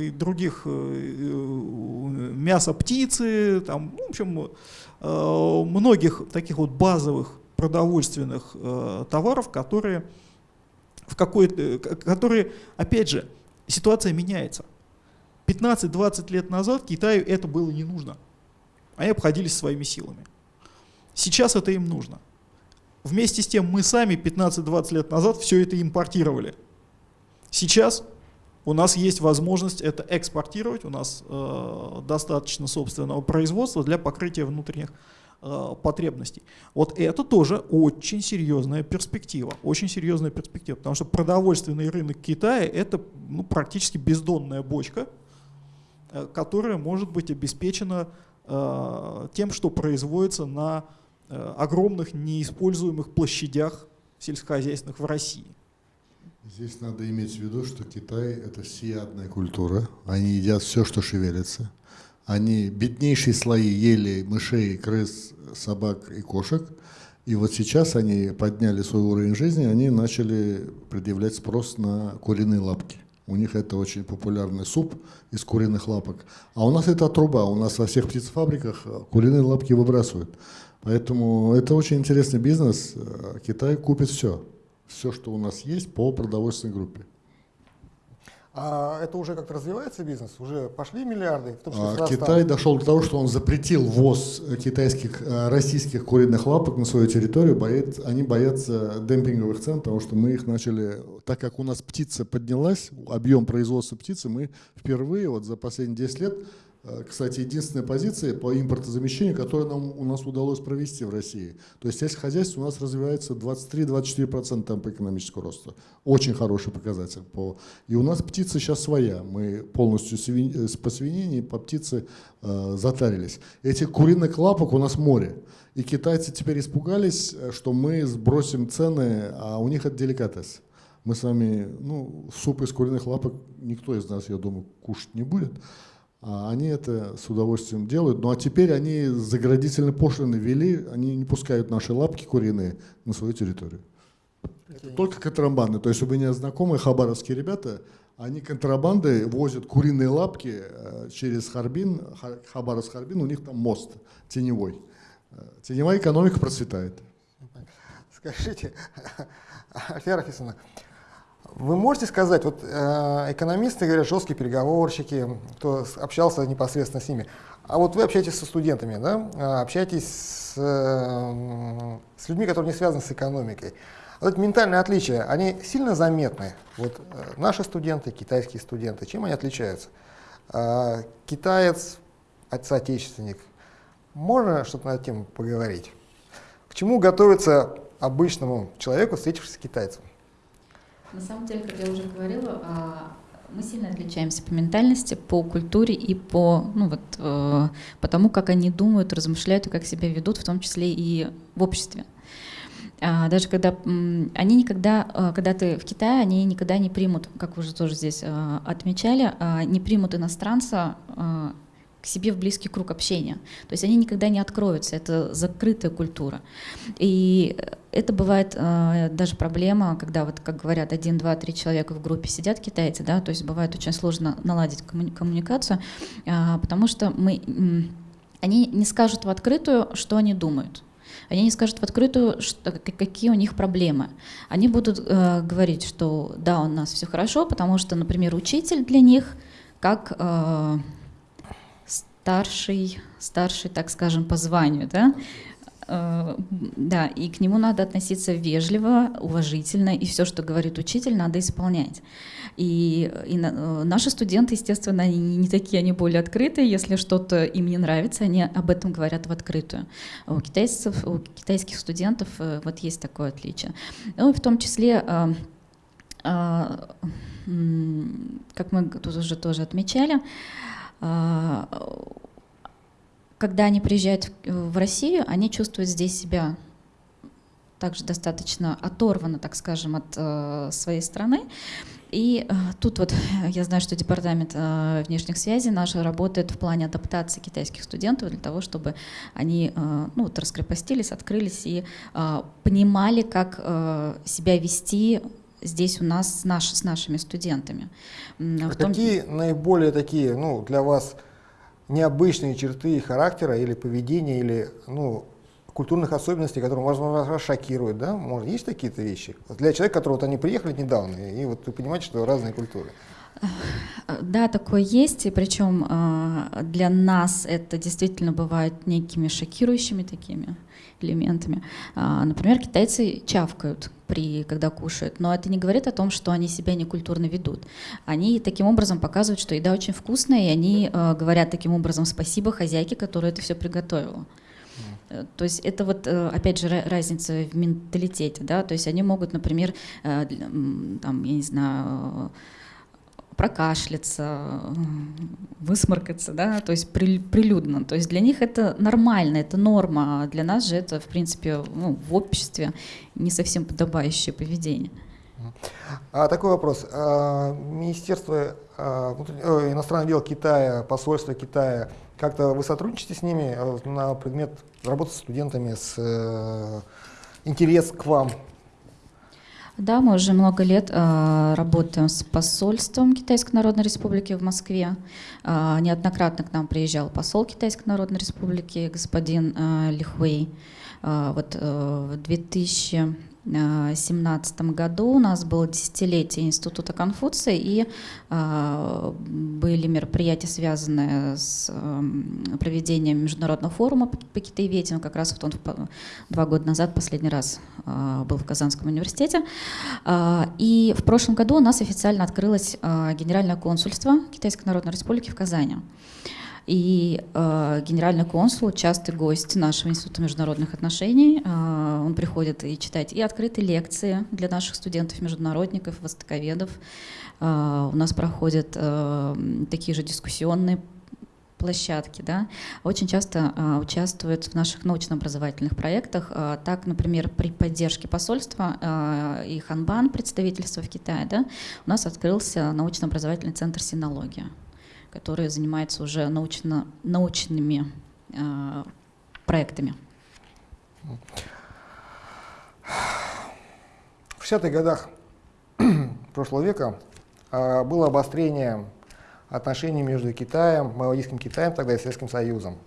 и других мяса птицы, там, в общем, многих таких вот базовых продовольственных э, товаров, которые, в какой которые, опять же, ситуация меняется. 15-20 лет назад Китаю это было не нужно. Они обходились своими силами. Сейчас это им нужно. Вместе с тем мы сами 15-20 лет назад все это импортировали. Сейчас у нас есть возможность это экспортировать, у нас э, достаточно собственного производства для покрытия внутренних Э, потребностей. Вот это тоже очень серьезная перспектива, очень серьезная перспектива, потому что продовольственный рынок Китая это ну, практически бездонная бочка, э, которая может быть обеспечена э, тем, что производится на э, огромных неиспользуемых площадях сельскохозяйственных в России. Здесь надо иметь в виду, что Китай – это всеядная культура. Они едят все, что шевелится. Они беднейшие слои ели мышей, крыс, собак и кошек. И вот сейчас они подняли свой уровень жизни, они начали предъявлять спрос на куриные лапки. У них это очень популярный суп из куриных лапок. А у нас это труба. У нас во всех птицефабриках куриные лапки выбрасывают. Поэтому это очень интересный бизнес. Китай купит все. Все, что у нас есть по продовольственной группе. А это уже как-то развивается бизнес? Уже пошли миллиарды? В том, что а, Китай дошел до того, что он запретил ввоз китайских, э, российских куриных лапок на свою территорию. Боят, они боятся демпинговых цен, потому что мы их начали, так как у нас птица поднялась, объем производства птицы, мы впервые вот за последние 10 лет Э, кстати, единственная позиция по импортозамещению, которую нам, у нас удалось провести в России. То есть сельское хозяйство у нас развивается 23-24% темпа экономического роста. Очень хороший показатель. По... И у нас птица сейчас своя. Мы полностью свинь... Э, по свинине по птице э, затарились. Этих куриных лапок у нас море. И китайцы теперь испугались, э, что мы сбросим цены, а у них это деликатес. Мы с вами, ну, суп из куриных лапок никто из нас, я думаю, кушать не будет. А они это с удовольствием делают. Ну а теперь они заградительные пошлины ввели, они не пускают наши лапки куриные на свою территорию. Это только контрабанды. То есть у меня знакомые хабаровские ребята, они контрабанды возят куриные лапки э, через Харбин, Хабаровск-Харбин, у них там мост теневой. Э, теневая экономика процветает. Скажите, [laughs] Альфия Рафисовна, вы можете сказать, вот э, экономисты говорят, жесткие переговорщики, кто общался непосредственно с ними, а вот вы общаетесь со студентами, да, а, общаетесь с, э, с людьми, которые не связаны с экономикой. Вот эти ментальные отличия, они сильно заметны. Вот э, наши студенты, китайские студенты, чем они отличаются? Э, китаец, соотечественник. Можно что-то на эту тему поговорить? К чему готовиться обычному человеку, встретившись с китайцем? На самом деле, как я уже говорила, а, мы сильно отличаемся по ментальности, по культуре и по, ну вот, э, по тому, как они думают, размышляют и как себя ведут, в том числе и в обществе. А, даже когда они никогда, э, когда ты в Китае, они никогда не примут, как вы уже тоже здесь э, отмечали, не примут иностранца к себе в близкий круг общения. То есть они никогда не откроются, это закрытая культура. И это бывает э, даже проблема, когда, вот, как говорят, один, два, три человека в группе сидят китайцы, да, то есть бывает очень сложно наладить коммуни коммуникацию, э, потому что мы, э, они не скажут в открытую, что они думают. Они не скажут в открытую, что, какие у них проблемы. Они будут э, говорить, что да, у нас все хорошо, потому что, например, учитель для них как э, старший, старший, так скажем, по званию, да, э, да, и к нему надо относиться вежливо, уважительно, и все, что говорит учитель, надо исполнять. И, и э, наши студенты, естественно, они не такие, они более открытые. Если что-то им не нравится, они об этом говорят в открытую. У китайцев, у китайских студентов э, вот есть такое отличие. Ну в том числе как мы тут уже тоже отмечали, а, когда они приезжают в Россию, они чувствуют здесь себя также достаточно оторвано, так скажем, от э, своей страны. И э, тут вот [laughs] я знаю, что департамент э, внешних связей наш работает в плане адаптации китайских студентов для того, чтобы они ну, вот, раскрепостились, открылись и понимали, как себя вести здесь у нас с, наш, с нашими студентами. А том... Какие наиболее такие ну, для вас необычные черты характера или поведения, или ну, культурных особенностей, которые, возможно, вас шокируют, да? Может, есть такие-то вещи? Для человека, который вот они приехали недавно, и вот вы понимаете, что разные культуры. Да, такое есть, и причем а, для нас это действительно бывает некими шокирующими такими элементами. А, например, китайцы чавкают, при, когда кушают, но это не говорит о том, что они себя некультурно ведут. Они таким образом показывают, что еда очень вкусная, и они а, говорят таким образом спасибо хозяйке, которая это все приготовила. Э, то есть это вот, э, опять же, разница в менталитете, да, то есть они могут, например, э, там, я не знаю, прокашляться, высморкаться, да, то есть при, прилюдно. То есть для них это нормально, это норма, а для нас же это, в принципе, ну, в обществе не совсем подобающее поведение. А, такой вопрос. А, Министерство а, иностранных дел Китая, посольство Китая, как-то вы сотрудничаете с ними а, на предмет работы с студентами, с э, интерес к вам Да, мы уже много лет э, работаем с посольством Китайской Народной Республики в Москве. Э, неоднократно к нам приезжал посол Китайской Народной Республики, господин э, Лихуэй. Э, вот э, в 2000 2017 году у нас было десятилетие Института Конфуция, и э, были мероприятия, связанные с э, проведением международного форума по, китаеведению. Как раз вот он два года назад последний раз э, был в Казанском университете. Э, и в прошлом году у нас официально открылось Генеральное консульство Китайской Народной Республики в Казани. И э, генеральный консул, частый гость нашего Института международных отношений, э, он приходит и читать и открытые лекции для наших студентов-международников, востоковедов. Э, у нас проходят э, такие же дискуссионные площадки, да, очень часто э, участвуют в наших научно-образовательных проектах. Э, так, например, при поддержке посольства э, и Ханбан, представительства в Китае, да, у нас открылся научно-образовательный центр синология который занимается уже научно, научными э, проектами. В 60-х годах [clears throat] прошлого века э, было обострение отношений между Китаем, Маоистским Китаем тогда и Советским Союзом.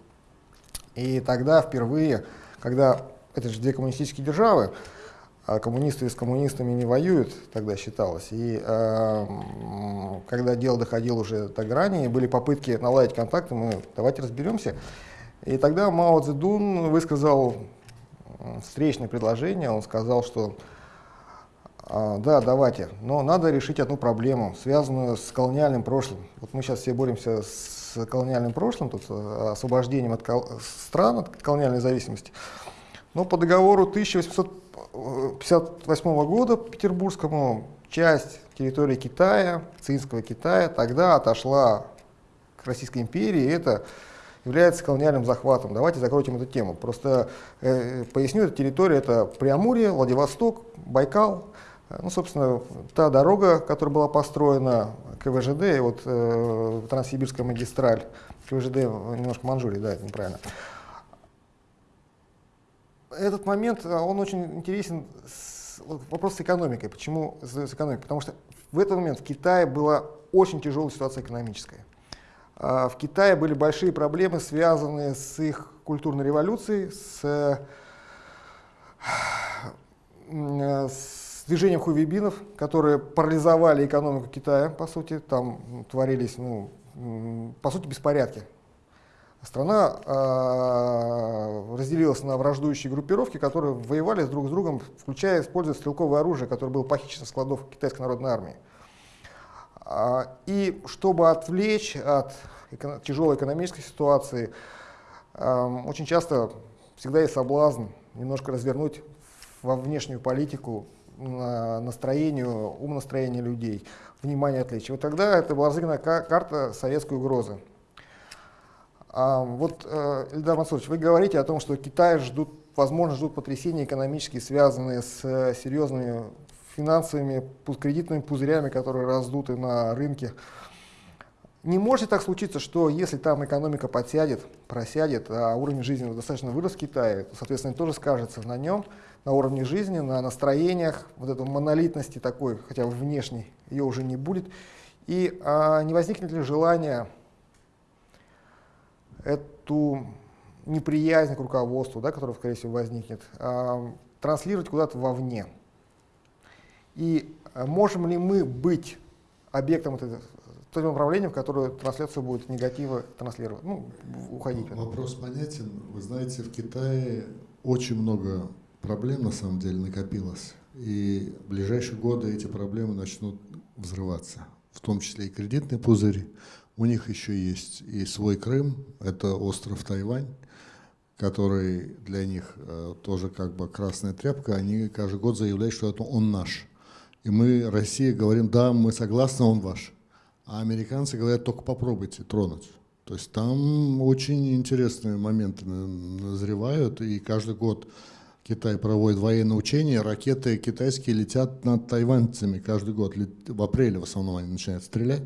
И тогда впервые, когда это же две коммунистические державы, а коммунисты с коммунистами не воюют, тогда считалось. И э, когда дело доходило уже до грани, были попытки наладить контакты, мы давайте разберемся. И тогда Мао Цзэдун высказал встречное предложение, он сказал, что э, да, давайте, но надо решить одну проблему, связанную с колониальным прошлым. Вот мы сейчас все боремся с колониальным прошлым, тут, э, освобождением от стран от колониальной зависимости. Но по договору 1800 1958 года петербургскому часть территории Китая, Цинского Китая, тогда отошла к Российской империи, это является колониальным захватом. Давайте закроем эту тему. Просто э, поясню, эта территория это Преамурье, Владивосток, Байкал. Ну, собственно, та дорога, которая была построена КВЖД, вот э, Транссибирская магистраль, КВЖД немножко Манчжурии, да, это неправильно этот момент, а, он очень интересен, вопрос с экономикой. Почему с экономикой? Потому что в этот момент в Китае была очень тяжелая ситуация экономическая. А, в Китае были большие проблемы, связанные с их культурной революцией, с, с движением хувейбинов, которые парализовали экономику Китая, по сути. Там творились, ну, по сути, беспорядки страна э, разделилась на враждующие группировки, которые воевали друг с другом, включая используя стрелковое оружие, которое было похищено с складов Китайской народной армии. А, и чтобы отвлечь от тяжелой экономической ситуации, э, очень часто всегда есть соблазн немножко развернуть во внешнюю политику на настроению, умонастроение людей, внимание отвлечь. Вот тогда это была разыграна карта советской угрозы. А, вот, э, Эльдар Мансурович, вы говорите о том, что Китай ждут, возможно, ждут потрясения экономические, связанные с э, серьезными финансовыми, кредитными пузырями, которые раздуты на рынке. Не может так случиться, что если там экономика подсядет, просядет, а уровень жизни достаточно вырос в Китае, то, соответственно, тоже скажется на нем, на уровне жизни, на настроениях, вот этой монолитности такой, хотя бы внешней, ее уже не будет. И а, не возникнет ли желание эту неприязнь к руководству, да, которая, скорее всего, возникнет, э, транслировать куда-то вовне. И э, можем ли мы быть объектом этого, том направлением, в которое трансляция будет негатива транслировать, ну, уходить. Вопрос понятен. Вы знаете, в Китае очень много проблем на самом деле накопилось. И в ближайшие годы эти проблемы начнут взрываться, в том числе и кредитные пузыри, у них еще есть и свой Крым, это остров Тайвань, который для них э, тоже как бы красная тряпка. Они каждый год заявляют, что это он наш. И мы, Россия, говорим, да, мы согласны, он ваш. А американцы говорят, только попробуйте тронуть. То есть там очень интересные моменты назревают, и каждый год Китай проводит военные учения, ракеты китайские летят над тайваньцами каждый год, в апреле в основном они начинают стрелять.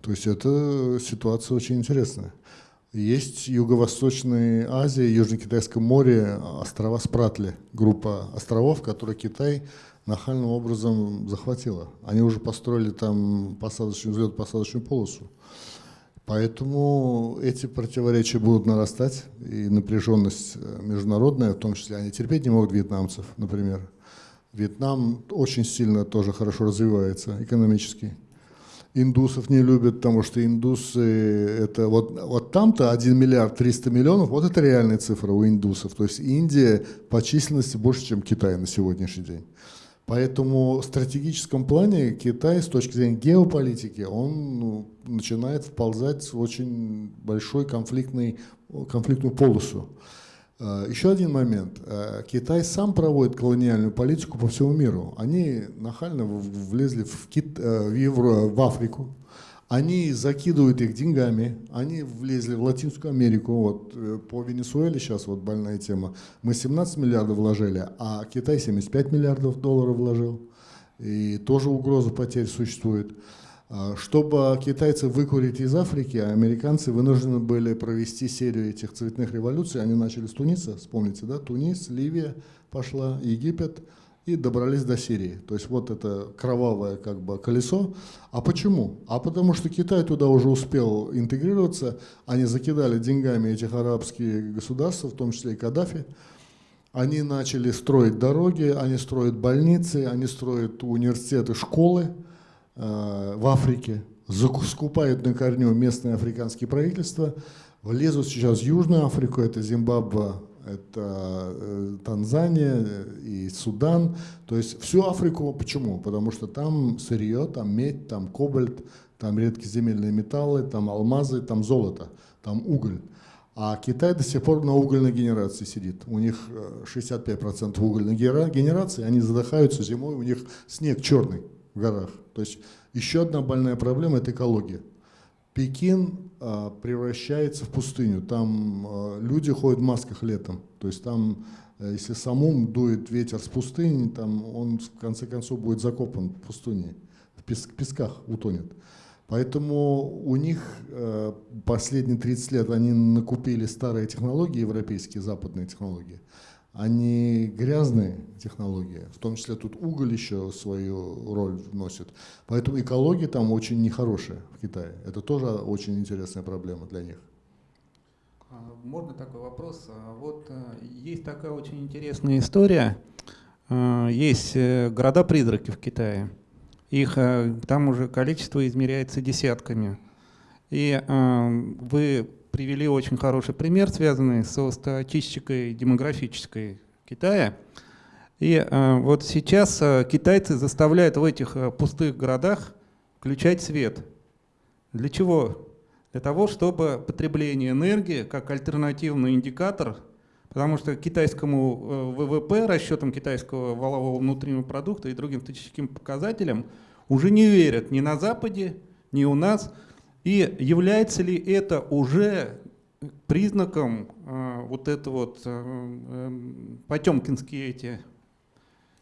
То есть это ситуация очень интересная. Есть Юго-Восточная Азия, Южно-Китайское море, острова Спратли, группа островов, которые Китай нахальным образом захватила. Они уже построили там посадочную, взлет-посадочную полосу. Поэтому эти противоречия будут нарастать, и напряженность э, международная, в том числе они терпеть не могут вьетнамцев, например. Вьетнам очень сильно тоже хорошо развивается экономически. Индусов не любят, потому что индусы, это вот, вот там-то 1 миллиард 300 миллионов, вот это реальная цифра у индусов. То есть Индия по численности больше, чем Китай на сегодняшний день. Поэтому в стратегическом плане Китай с точки зрения геополитики, он ну, начинает вползать в очень большой конфликтный, конфликтную полосу. А, еще один момент. А, Китай сам проводит колониальную политику по всему миру. Они нахально влезли в, Кит, э, в, Евро, в Африку, они закидывают их деньгами, они влезли в Латинскую Америку, вот э, по Венесуэле сейчас вот больная тема, мы 17 миллиардов вложили, а Китай 75 миллиардов долларов вложил, и тоже угроза потерь существует. А, чтобы китайцы выкурить из Африки, американцы вынуждены были провести серию этих цветных революций, они начали с Туниса, вспомните, да, Тунис, Ливия пошла, Египет – и добрались до Сирии. То есть вот это кровавое как бы колесо. А почему? А потому что Китай туда уже успел интегрироваться, они закидали деньгами этих арабских государств, в том числе и Каддафи. Они начали строить дороги, они строят больницы, они строят университеты, школы в Африке, скупают на корню местные африканские правительства, влезут сейчас в Южную Африку, это Зимбабве, это э, Танзания и Судан, то есть всю Африку. Почему? Потому что там сырье, там медь, там кобальт, там редкоземельные металлы, там алмазы, там золото, там уголь. А Китай до сих пор на угольной генерации сидит. У них 65% э, угольной генерации, они задыхаются зимой, у них снег черный в горах. То есть еще одна больная проблема – это экология. Пекин а, превращается в пустыню. Там а, люди ходят в масках летом. То есть там, э, если самум дует ветер с пустыни, там он в конце концов будет закопан в пустыне, в песках утонет. Поэтому у них э, последние 30 лет они накупили старые технологии, европейские, западные технологии они грязные технологии, в том числе тут уголь еще свою роль вносит. Поэтому экология там очень нехорошая в Китае. Это тоже очень интересная проблема для них. А, можно такой вопрос? А, вот э, есть такая очень интересная история. А, есть э, города-призраки в Китае. Их э, там уже количество измеряется десятками. И вы привели очень хороший пример, связанный со статистикой демографической Китая. И э, вот сейчас э, китайцы заставляют в этих э, пустых городах включать свет. Для чего? Для того, чтобы потребление энергии как альтернативный индикатор, потому что китайскому ВВП, расчетам китайского валового внутреннего продукта и другим статистическим показателям уже не верят ни на Западе, ни у нас – и является ли это уже признаком э, вот это вот э, э, потемкинские эти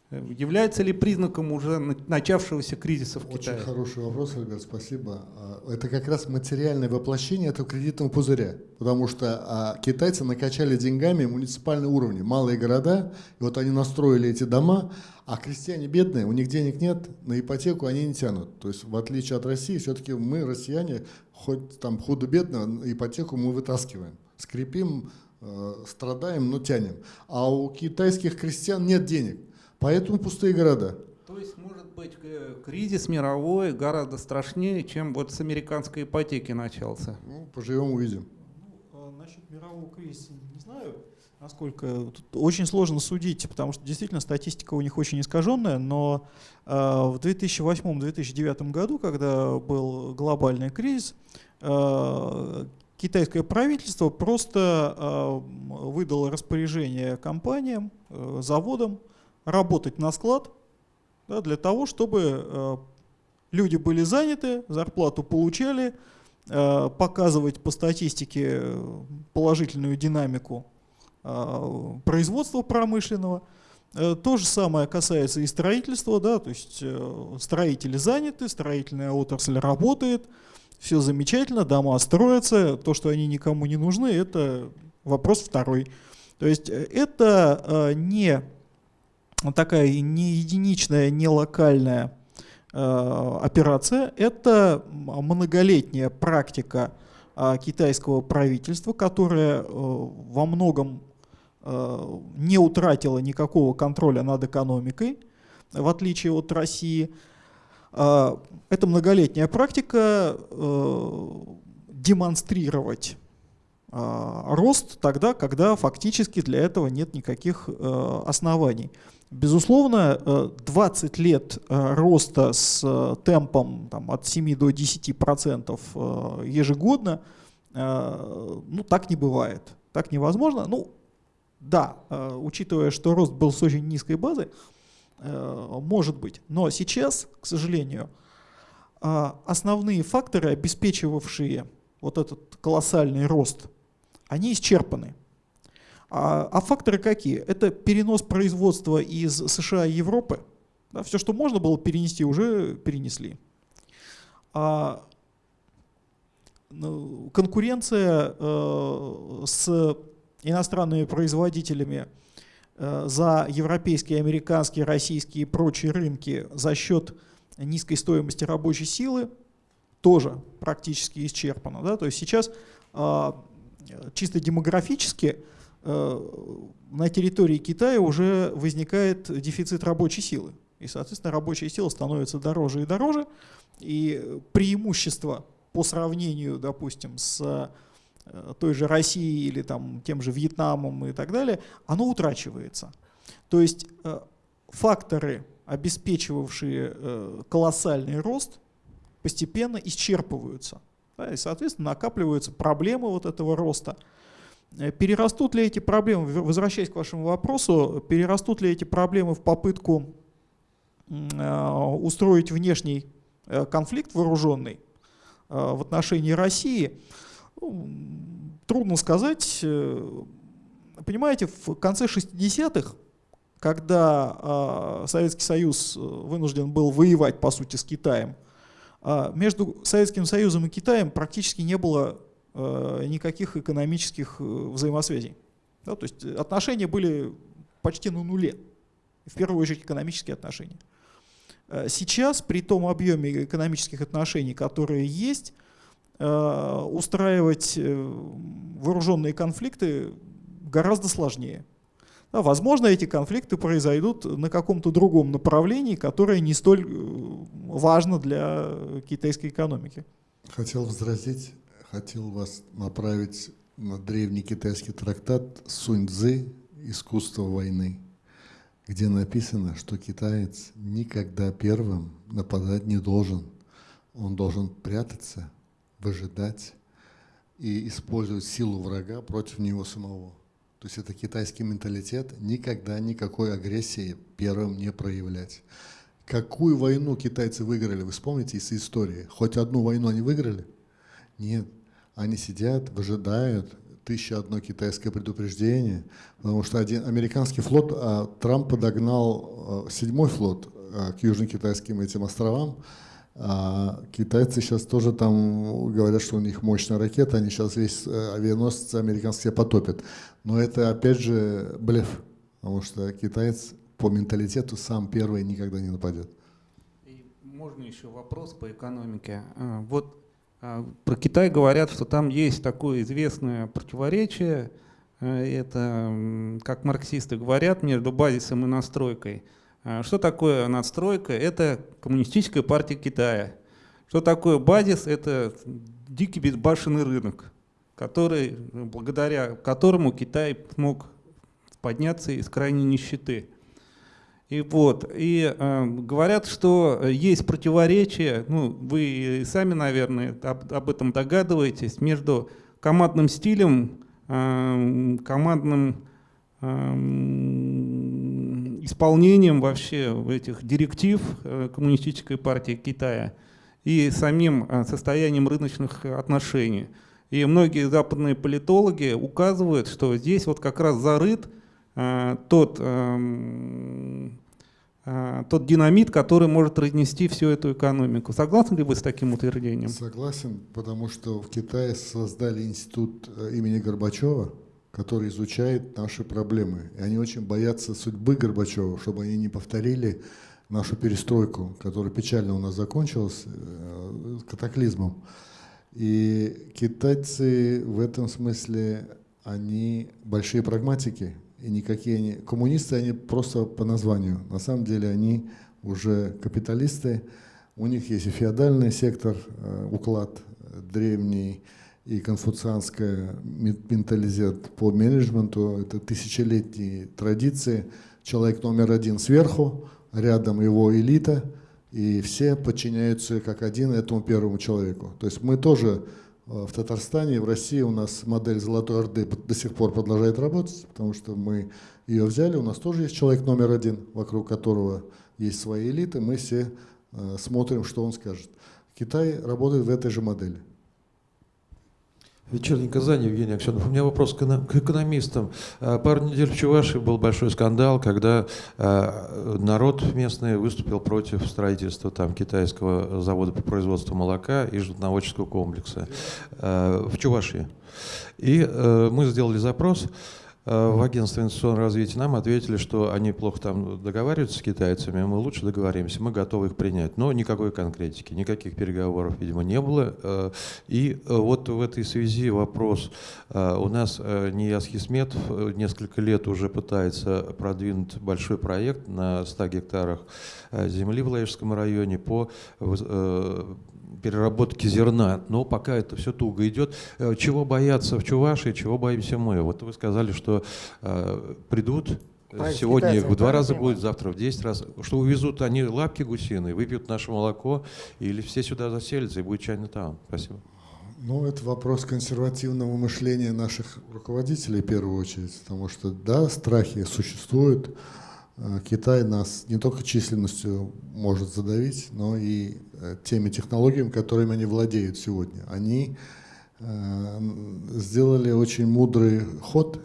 Является ли признаком уже начавшегося кризиса в Очень Китае? Очень хороший вопрос, Альберт, спасибо. А, это как раз материальное воплощение этого кредитного пузыря, потому что а, китайцы накачали деньгами муниципальные уровни, малые города, и вот они настроили эти дома, а крестьяне бедные, у них денег нет, на ипотеку они не тянут. То есть в отличие от России, все-таки мы, россияне, хоть там худо-бедно, ипотеку мы вытаскиваем, скрипим, э, страдаем, но тянем. А у китайских крестьян нет денег. Поэтому пустые города. То есть, может быть, кризис мировой гораздо страшнее, чем вот с американской ипотеки начался? Ну, поживем, увидим. Ну, а насчет мирового кризиса не знаю, насколько тут очень сложно судить, потому что действительно статистика у них очень искаженная, но э, в 2008-2009 году, когда был глобальный кризис, э, китайское правительство просто э, выдало распоряжение компаниям, э, заводам, работать на склад да, для того, чтобы э, люди были заняты, зарплату получали, э, показывать по статистике э, положительную динамику производства промышленного. То же самое касается и строительства, да, то есть строители заняты, строительная отрасль работает, все замечательно, дома строятся, то, что они никому не нужны, это вопрос второй. То есть это не такая не единичная, не локальная э, операция. Это многолетняя практика э, китайского правительства, которое э, во многом э, не утратило никакого контроля над экономикой, в отличие от России. Э, это многолетняя практика демонстрировать э, рост тогда, когда фактически для этого нет никаких оснований. Безусловно, 20 э, лет э, роста с э, темпом там, от 7 до 10 процентов ежегодно, ну так не бывает, так невозможно. Ну да, учитывая, что рост был с очень низкой базы, может быть. Но сейчас, к сожалению, основные факторы, обеспечивавшие вот этот колоссальный рост, они исчерпаны. А, а факторы какие? Это перенос производства из США и Европы. Да, все, что можно было перенести, уже перенесли. А, ну, конкуренция э, с иностранными производителями э, за европейские, американские, российские и прочие рынки за счет низкой стоимости рабочей силы тоже практически исчерпана. Да? То есть сейчас э, чисто демографически на территории Китая уже возникает дефицит рабочей силы. И, соответственно, рабочая сила становится дороже и дороже. И преимущество по сравнению, допустим, с э, той же Россией или там, тем же Вьетнамом и так далее, оно утрачивается. То есть э, факторы, обеспечивавшие колоссальный рост, постепенно исчерпываются. И, соответственно, накапливаются проблемы вот этого роста – Э, перерастут ли эти проблемы, возвращаясь к вашему вопросу, перерастут ли эти проблемы в попытку э, устроить внешний э, конфликт вооруженный в отношении России, ну, трудно сказать. Понимаете, в конце 60-х, когда Советский Союз вынужден был воевать, по сути, с Китаем, между Советским Союзом и Китаем практически не было Э, никаких экономических э, взаимосвязей. Да, то есть отношения были почти на нуле, в первую очередь экономические отношения. Э, сейчас при том объеме экономических отношений, которые есть, устраивать вооруженные конфликты гораздо сложнее. Да, возможно, эти конфликты произойдут на каком-то другом направлении, которое не столь важно для китайской экономики. Хотел возразить хотел вас направить на древний китайский трактат Сунь Цзы «Искусство войны», где написано, что китаец никогда первым нападать не должен. Он должен прятаться, выжидать и использовать силу врага против него самого. То есть это китайский менталитет, никогда никакой агрессии первым не проявлять. Какую войну китайцы выиграли, вы вспомните из истории? Хоть одну войну они выиграли? Нет. Они сидят, выжидают, тысяча одно китайское предупреждение, потому что один американский флот, а Трамп подогнал а, седьмой флот а, к южно-китайским этим островам, а китайцы сейчас тоже там говорят, что у них мощная ракета, они сейчас весь э, авианосец американский потопят. Но это опять же блеф, потому что китаец по менталитету сам первый никогда не нападет. И можно еще вопрос по экономике. А, вот про Китай говорят, что там есть такое известное противоречие, э, это, как марксисты говорят, между базисом и настройкой. А, что такое надстройка? Это коммунистическая партия Китая. Что такое базис? Это дикий безбашенный рынок, который, благодаря которому Китай смог подняться из крайней нищеты. И вот, и э, говорят, что есть противоречие, ну, вы сами, наверное, об, об этом догадываетесь, между командным стилем, э, командным э, исполнением вообще этих директив э, Коммунистической партии Китая и самим э, состоянием рыночных отношений. И многие западные политологи указывают, что здесь вот как раз зарыт Э, тот, эм, э, тот динамит, который может разнести всю эту экономику. Согласны ли вы с таким утверждением? Согласен, потому что в Китае создали институт э, имени Горбачева, который изучает наши проблемы. И они очень боятся судьбы Горбачева, чтобы они не повторили нашу перестройку, которая печально у нас закончилась э, катаклизмом. И китайцы в этом смысле, они большие прагматики, и никакие они... Коммунисты, они просто по названию. На самом деле они уже капиталисты, у них есть и феодальный сектор, э, уклад древний, и конфуцианская менталитет по менеджменту, это тысячелетние традиции. Человек номер один сверху, рядом его элита, и все подчиняются как один этому первому человеку. То есть мы тоже в Татарстане, в России у нас модель Золотой Орды до сих пор продолжает работать, потому что мы ее взяли, у нас тоже есть человек номер один, вокруг которого есть свои элиты, мы все э, смотрим, что он скажет. Китай работает в этой же модели. Вечерний Казань, Евгений Аксенов. У меня вопрос к экономистам. А, пару недель в Чувашии был большой скандал, когда а, народ местный выступил против строительства там, китайского завода по производству молока и животноводческого комплекса а, в Чувашии. И э, мы сделали запрос. Э, в агентстве инвестиционного развития нам ответили, что они плохо там договариваются с китайцами, мы лучше договоримся, мы готовы их принять. Но никакой конкретики, никаких переговоров, видимо, не было. Э, и э, вот в этой связи вопрос. У нас Нияз Хисметов несколько лет уже пытается продвинуть большой проект на 100 гектарах земли в Лаежском районе по переработки зерна, но пока это все туго идет. Э, чего боятся в Чувашии, чего боимся мы? Вот вы сказали, что э, придут Правильно, Сегодня в два раза будет, завтра в 10 раз. Что увезут они лапки гусиные, выпьют наше молоко, или все сюда заселятся и будет чайный таун. Спасибо. Ну, это вопрос консервативного мышления наших руководителей в первую очередь, потому что, да, страхи существуют, Э, Китай нас не только численностью может задавить, но и э, теми технологиями, которыми они владеют сегодня. Они э, сделали очень мудрый ход,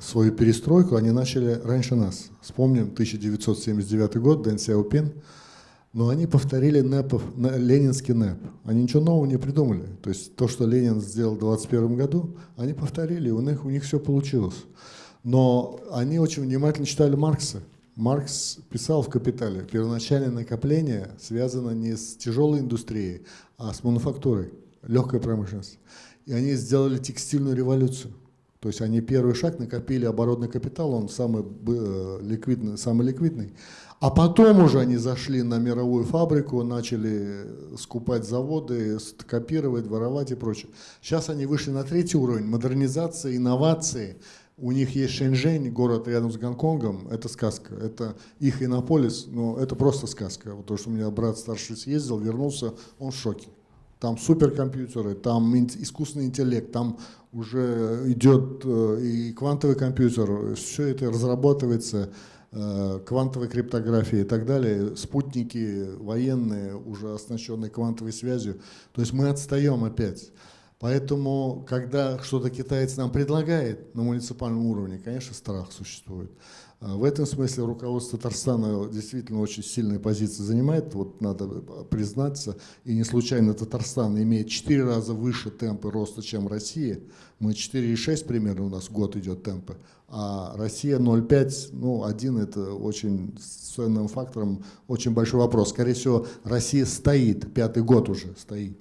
свою перестройку они начали раньше нас. Вспомним 1979 год, Дэн Сяопин, но они повторили НЭПов, ленинский НЭП. Они ничего нового не придумали. То есть то, что Ленин сделал в 1921 году, они повторили, у них, у них все получилось. Но они очень внимательно читали Маркса. Маркс писал в «Капитале», первоначальное накопление связано не с тяжелой индустрией, а с мануфактурой, легкой промышленностью. И они сделали текстильную революцию. То есть они первый шаг накопили оборотный капитал, он самый э, ликвидный, самый ликвидный. А потом уже они зашли на мировую фабрику, начали скупать заводы, копировать, воровать и прочее. Сейчас они вышли на третий уровень модернизации, инновации – у них есть Шэньчжэнь, город рядом с Гонконгом, это сказка. Это их иннополис, но это просто сказка. Вот то, что у меня брат старший съездил, вернулся, он в шоке. Там суперкомпьютеры, там искусственный интеллект, там уже идет э, и квантовый компьютер, все это разрабатывается, э, квантовой криптографии и так далее, спутники военные, уже оснащенные квантовой связью. То есть мы отстаем опять. Поэтому, когда что-то китаец нам предлагает на муниципальном уровне, конечно, страх существует. А, в этом смысле руководство Татарстана действительно очень сильные позиции занимает, вот надо признаться, и не случайно Татарстан имеет 4 раза выше темпы роста, чем Россия. Мы 4,6 примерно у нас год идет темпы, а Россия 0,5, ну, один это очень ценным фактором, очень большой вопрос. Скорее всего, Россия стоит, пятый год уже стоит.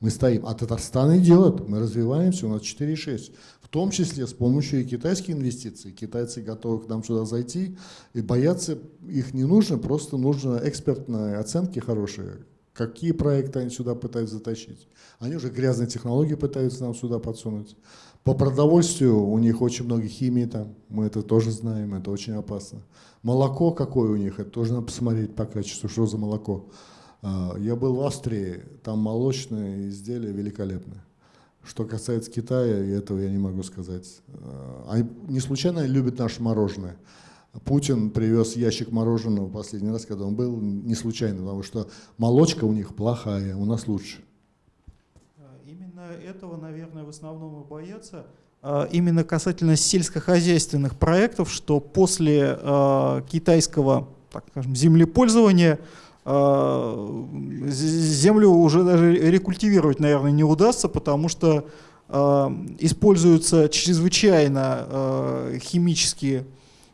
Мы стоим, а Татарстан и делает, мы развиваемся, у нас 4,6. В том числе с помощью и китайских инвестиций. Китайцы готовы к нам сюда зайти, и бояться их не нужно, просто нужно экспертные оценки хорошие. Какие проекты они сюда пытаются затащить. Они уже грязные технологии пытаются нам сюда подсунуть. По продовольствию у них очень много химии там, мы это тоже знаем, это очень опасно. Молоко какое у них, это тоже надо посмотреть по качеству, что за молоко. А, я был в Австрии, там молочные изделия великолепные. Что касается Китая, этого я не могу сказать. А, они не случайно любят наше мороженое. Путин привез ящик мороженого последний раз, когда он был, не случайно, потому что молочка у них плохая, у нас лучше. А, именно этого, наверное, в основном и боятся. Именно касательно сельскохозяйственных проектов, что после китайского так скажем, землепользования землю уже даже рекультивировать, наверное, не удастся, потому что используются чрезвычайно химические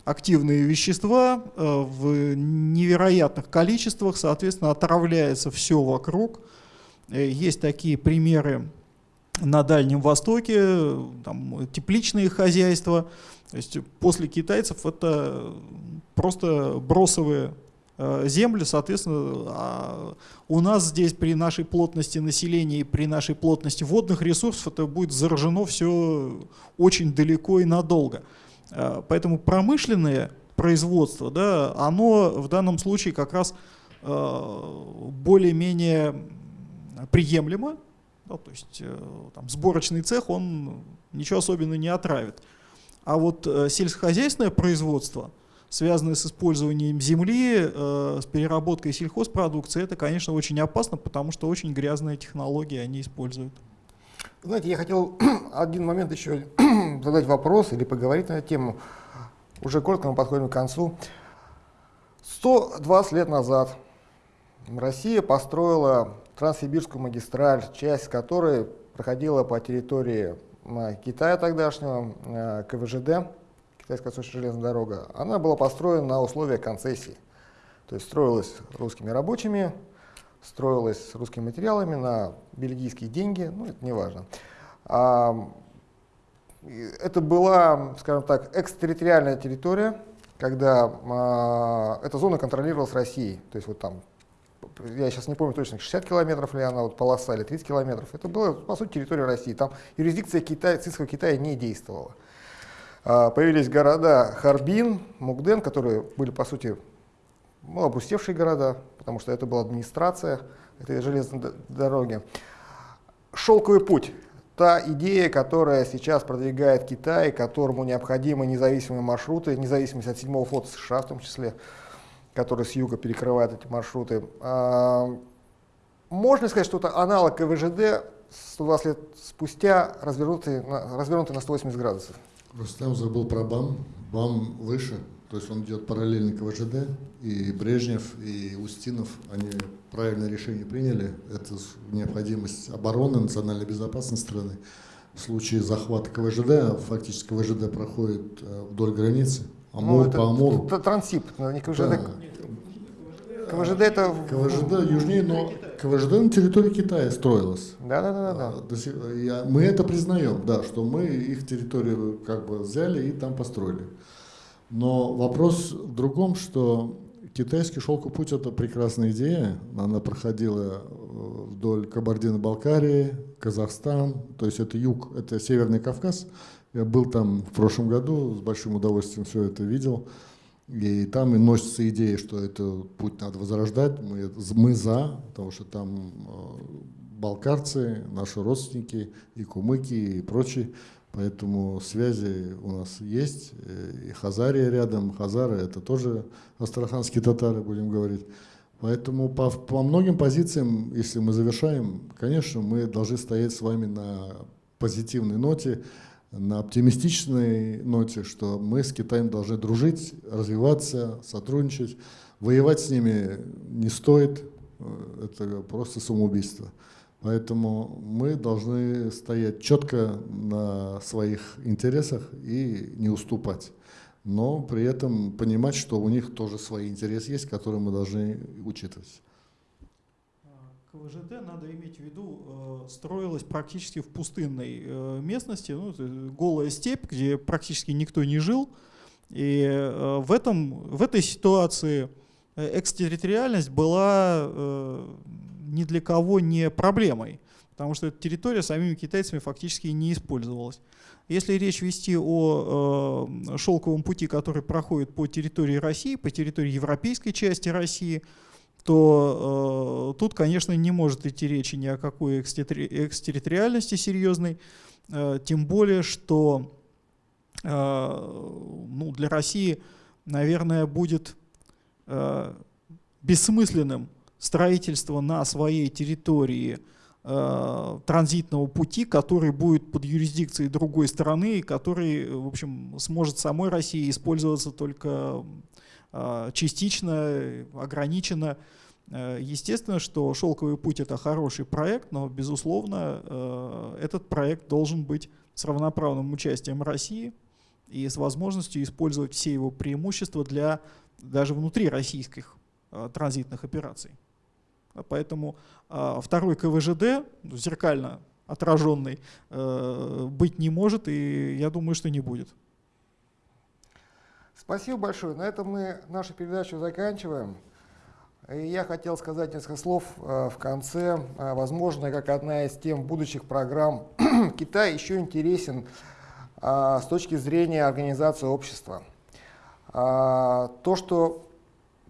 активные вещества в невероятных количествах, соответственно, отравляется все вокруг. Есть такие примеры на Дальнем Востоке, там, тепличные хозяйства. То есть после китайцев это просто бросовые э, земли, соответственно, а у нас здесь при нашей плотности населения и при нашей плотности водных ресурсов это будет заражено все очень далеко и надолго. Э, поэтому промышленное производство, да, оно в данном случае как раз э, более-менее приемлемо, да, то есть э, там, сборочный цех, он ничего особенно не отравит. А вот э, сельскохозяйственное производство, связанное с использованием земли, э, с переработкой сельхозпродукции, это, конечно, очень опасно, потому что очень грязные технологии они используют. Знаете, я хотел [clears throat] один момент еще [clears throat] задать вопрос или поговорить на эту тему. Уже коротко мы подходим к концу. 120 лет назад Россия построила Транссибирскую магистраль, часть которой проходила по территории Китая тогдашнего, э, КВЖД, Китайская восточная железная дорога, она была построена на условиях концессии. То есть строилась русскими рабочими, строилась русскими материалами на бельгийские деньги, ну это не важно. А, это была, скажем так, экстерриториальная территория, когда а, эта зона контролировалась Россией. То есть вот там я сейчас не помню точно, 60 километров ли она, вот полоса, или 30 километров. Это была, по сути, территория России. Там юрисдикция Китая, Цинского Китая не действовала. А, появились города Харбин, Мукден, которые были, по сути, ну, опустевшие города, потому что это была администрация этой железной дороги. Шелковый путь. Та идея, которая сейчас продвигает Китай, которому необходимы независимые маршруты, независимость от седьмого флота США в том числе, который с юга перекрывает эти маршруты. А, можно сказать, что это аналог КВЖД 120 лет спустя, развернутый на, развернутый на 180 градусов. Рустам забыл про БАМ. БАМ выше, то есть он идет параллельно КВЖД, и Брежнев, и Устинов, они правильное решение приняли. Это необходимость обороны, национальной безопасности страны. В случае захвата КВЖД, фактически КВЖД проходит э, вдоль границы, Амур ну, по Амуру. Трансип, не КВЖД. Да. КВЖД это... КВЖД южнее, но КВЖД на территории Китая строилась. Да, да, да, да. А, мы это признаем, да, что мы их территорию как бы взяли и там построили. Но вопрос в другом, что китайский шелковый путь это прекрасная идея. Она проходила э, вдоль Кабардино-Балкарии, Казахстан, то есть это юг, это Северный Кавказ. Я был там в прошлом году, с большим удовольствием все это видел. И там и носится идея, что этот путь надо возрождать. Мы, мы за, потому что там э, балкарцы, наши родственники, и кумыки, и прочие. Поэтому связи у нас есть. И Хазария рядом. Хазары – это тоже астраханские татары, будем говорить. Поэтому по, по многим позициям, если мы завершаем, конечно, мы должны стоять с вами на позитивной ноте на оптимистичной ноте, что мы с Китаем должны дружить, развиваться, сотрудничать. Воевать с ними не стоит, э, это просто самоубийство. Поэтому мы должны стоять четко на своих интересах и не уступать. Но при этом понимать, что у них тоже свои интересы есть, которые мы должны учитывать. КВЖД, надо иметь в виду, э, строилась практически в пустынной э, местности, ну, голая степь, где практически никто не жил. И э, в, этом, в этой ситуации экстерриториальность была ни для кого не проблемой, потому что эта территория самими китайцами фактически не использовалась. Если речь вести о шелковом пути, который проходит по территории России, по территории европейской части России, то э, тут, конечно, не может идти речи ни о какой экстерриториальности серьезной, э, тем более, что э, ну, для России, наверное, будет э, бессмысленным строительство на своей территории э, транзитного пути, который будет под юрисдикцией другой страны, который, в общем, сможет самой России использоваться только частично, ограниченно Э, естественно, что «Шелковый путь» — это хороший проект, но, безусловно, э, этот проект должен быть с равноправным участием России и с возможностью использовать все его преимущества для даже внутри российских э, транзитных операций. Поэтому второй КВЖД, зеркально отраженный, быть не может, и я думаю, что не будет. Спасибо большое. На этом мы нашу передачу заканчиваем. И я хотел сказать несколько слов э, в конце. Э, возможно, как одна из тем будущих программ, [clears throat] Китай еще интересен э, с точки зрения организации общества. То, что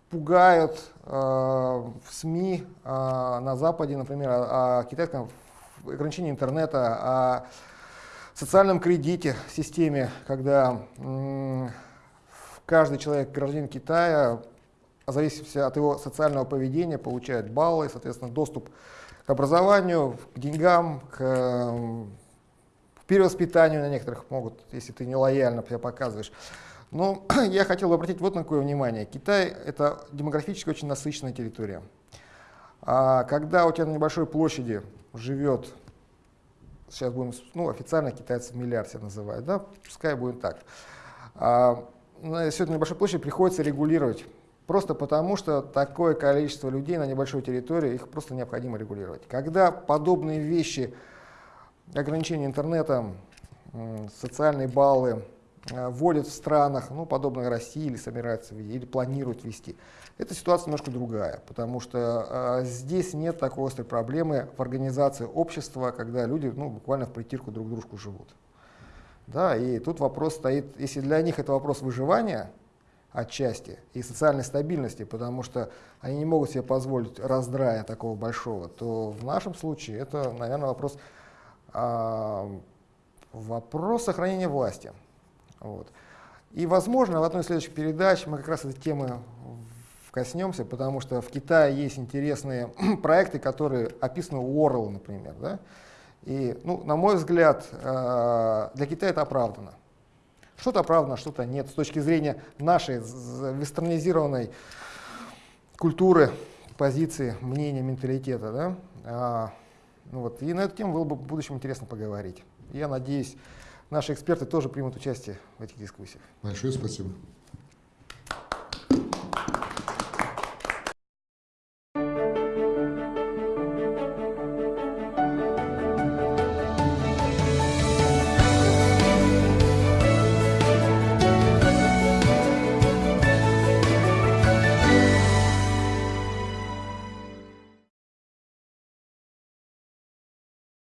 пугают в СМИ на Западе, например, о китайском ограничении интернета, о социальном кредите системе, когда каждый человек, гражданин Китая, в зависимости от его социального поведения, получает баллы, соответственно, доступ к образованию, к деньгам, к, к перевоспитанию на некоторых могут, если ты нелояльно себя показываешь. Но [clears throat] я хотел бы обратить вот на какое внимание. Китай — это демографически очень насыщенная территория. А когда у тебя на небольшой площади живет, сейчас будем, ну, официально китайцы миллиард себя называют, да, пускай будет так, а, на сегодня небольшой площади приходится регулировать Просто потому, что такое количество людей на небольшой территории, их просто необходимо регулировать. Когда подобные вещи, ограничения интернета, социальные баллы э, вводят в странах, ну, подобных России, или собираются или планируют ввести, эта ситуация немножко другая, потому что э, здесь нет такой острой проблемы в организации общества, когда люди ну, буквально в притирку друг дружку живут. Да, и тут вопрос стоит, если для них это вопрос выживания, отчасти и социальной стабильности, потому что они не могут себе позволить раздрая такого большого, то в нашем случае это, наверное, вопрос, а, вопрос сохранения власти. Вот. И, возможно, в одной из следующих передач мы как раз этой темы коснемся, потому что в Китае есть интересные [clears throat] проекты, которые описаны у Орла, например. Да? И, ну, на мой взгляд, а, для Китая это оправдано. Что-то оправдано, что-то нет. С точки зрения нашей вестернизированной культуры, позиции, мнения, менталитета. Да? А, ну вот. И на эту тему было бы в будущем интересно поговорить. Я надеюсь, наши эксперты тоже примут участие в этих дискуссиях. Большое спасибо.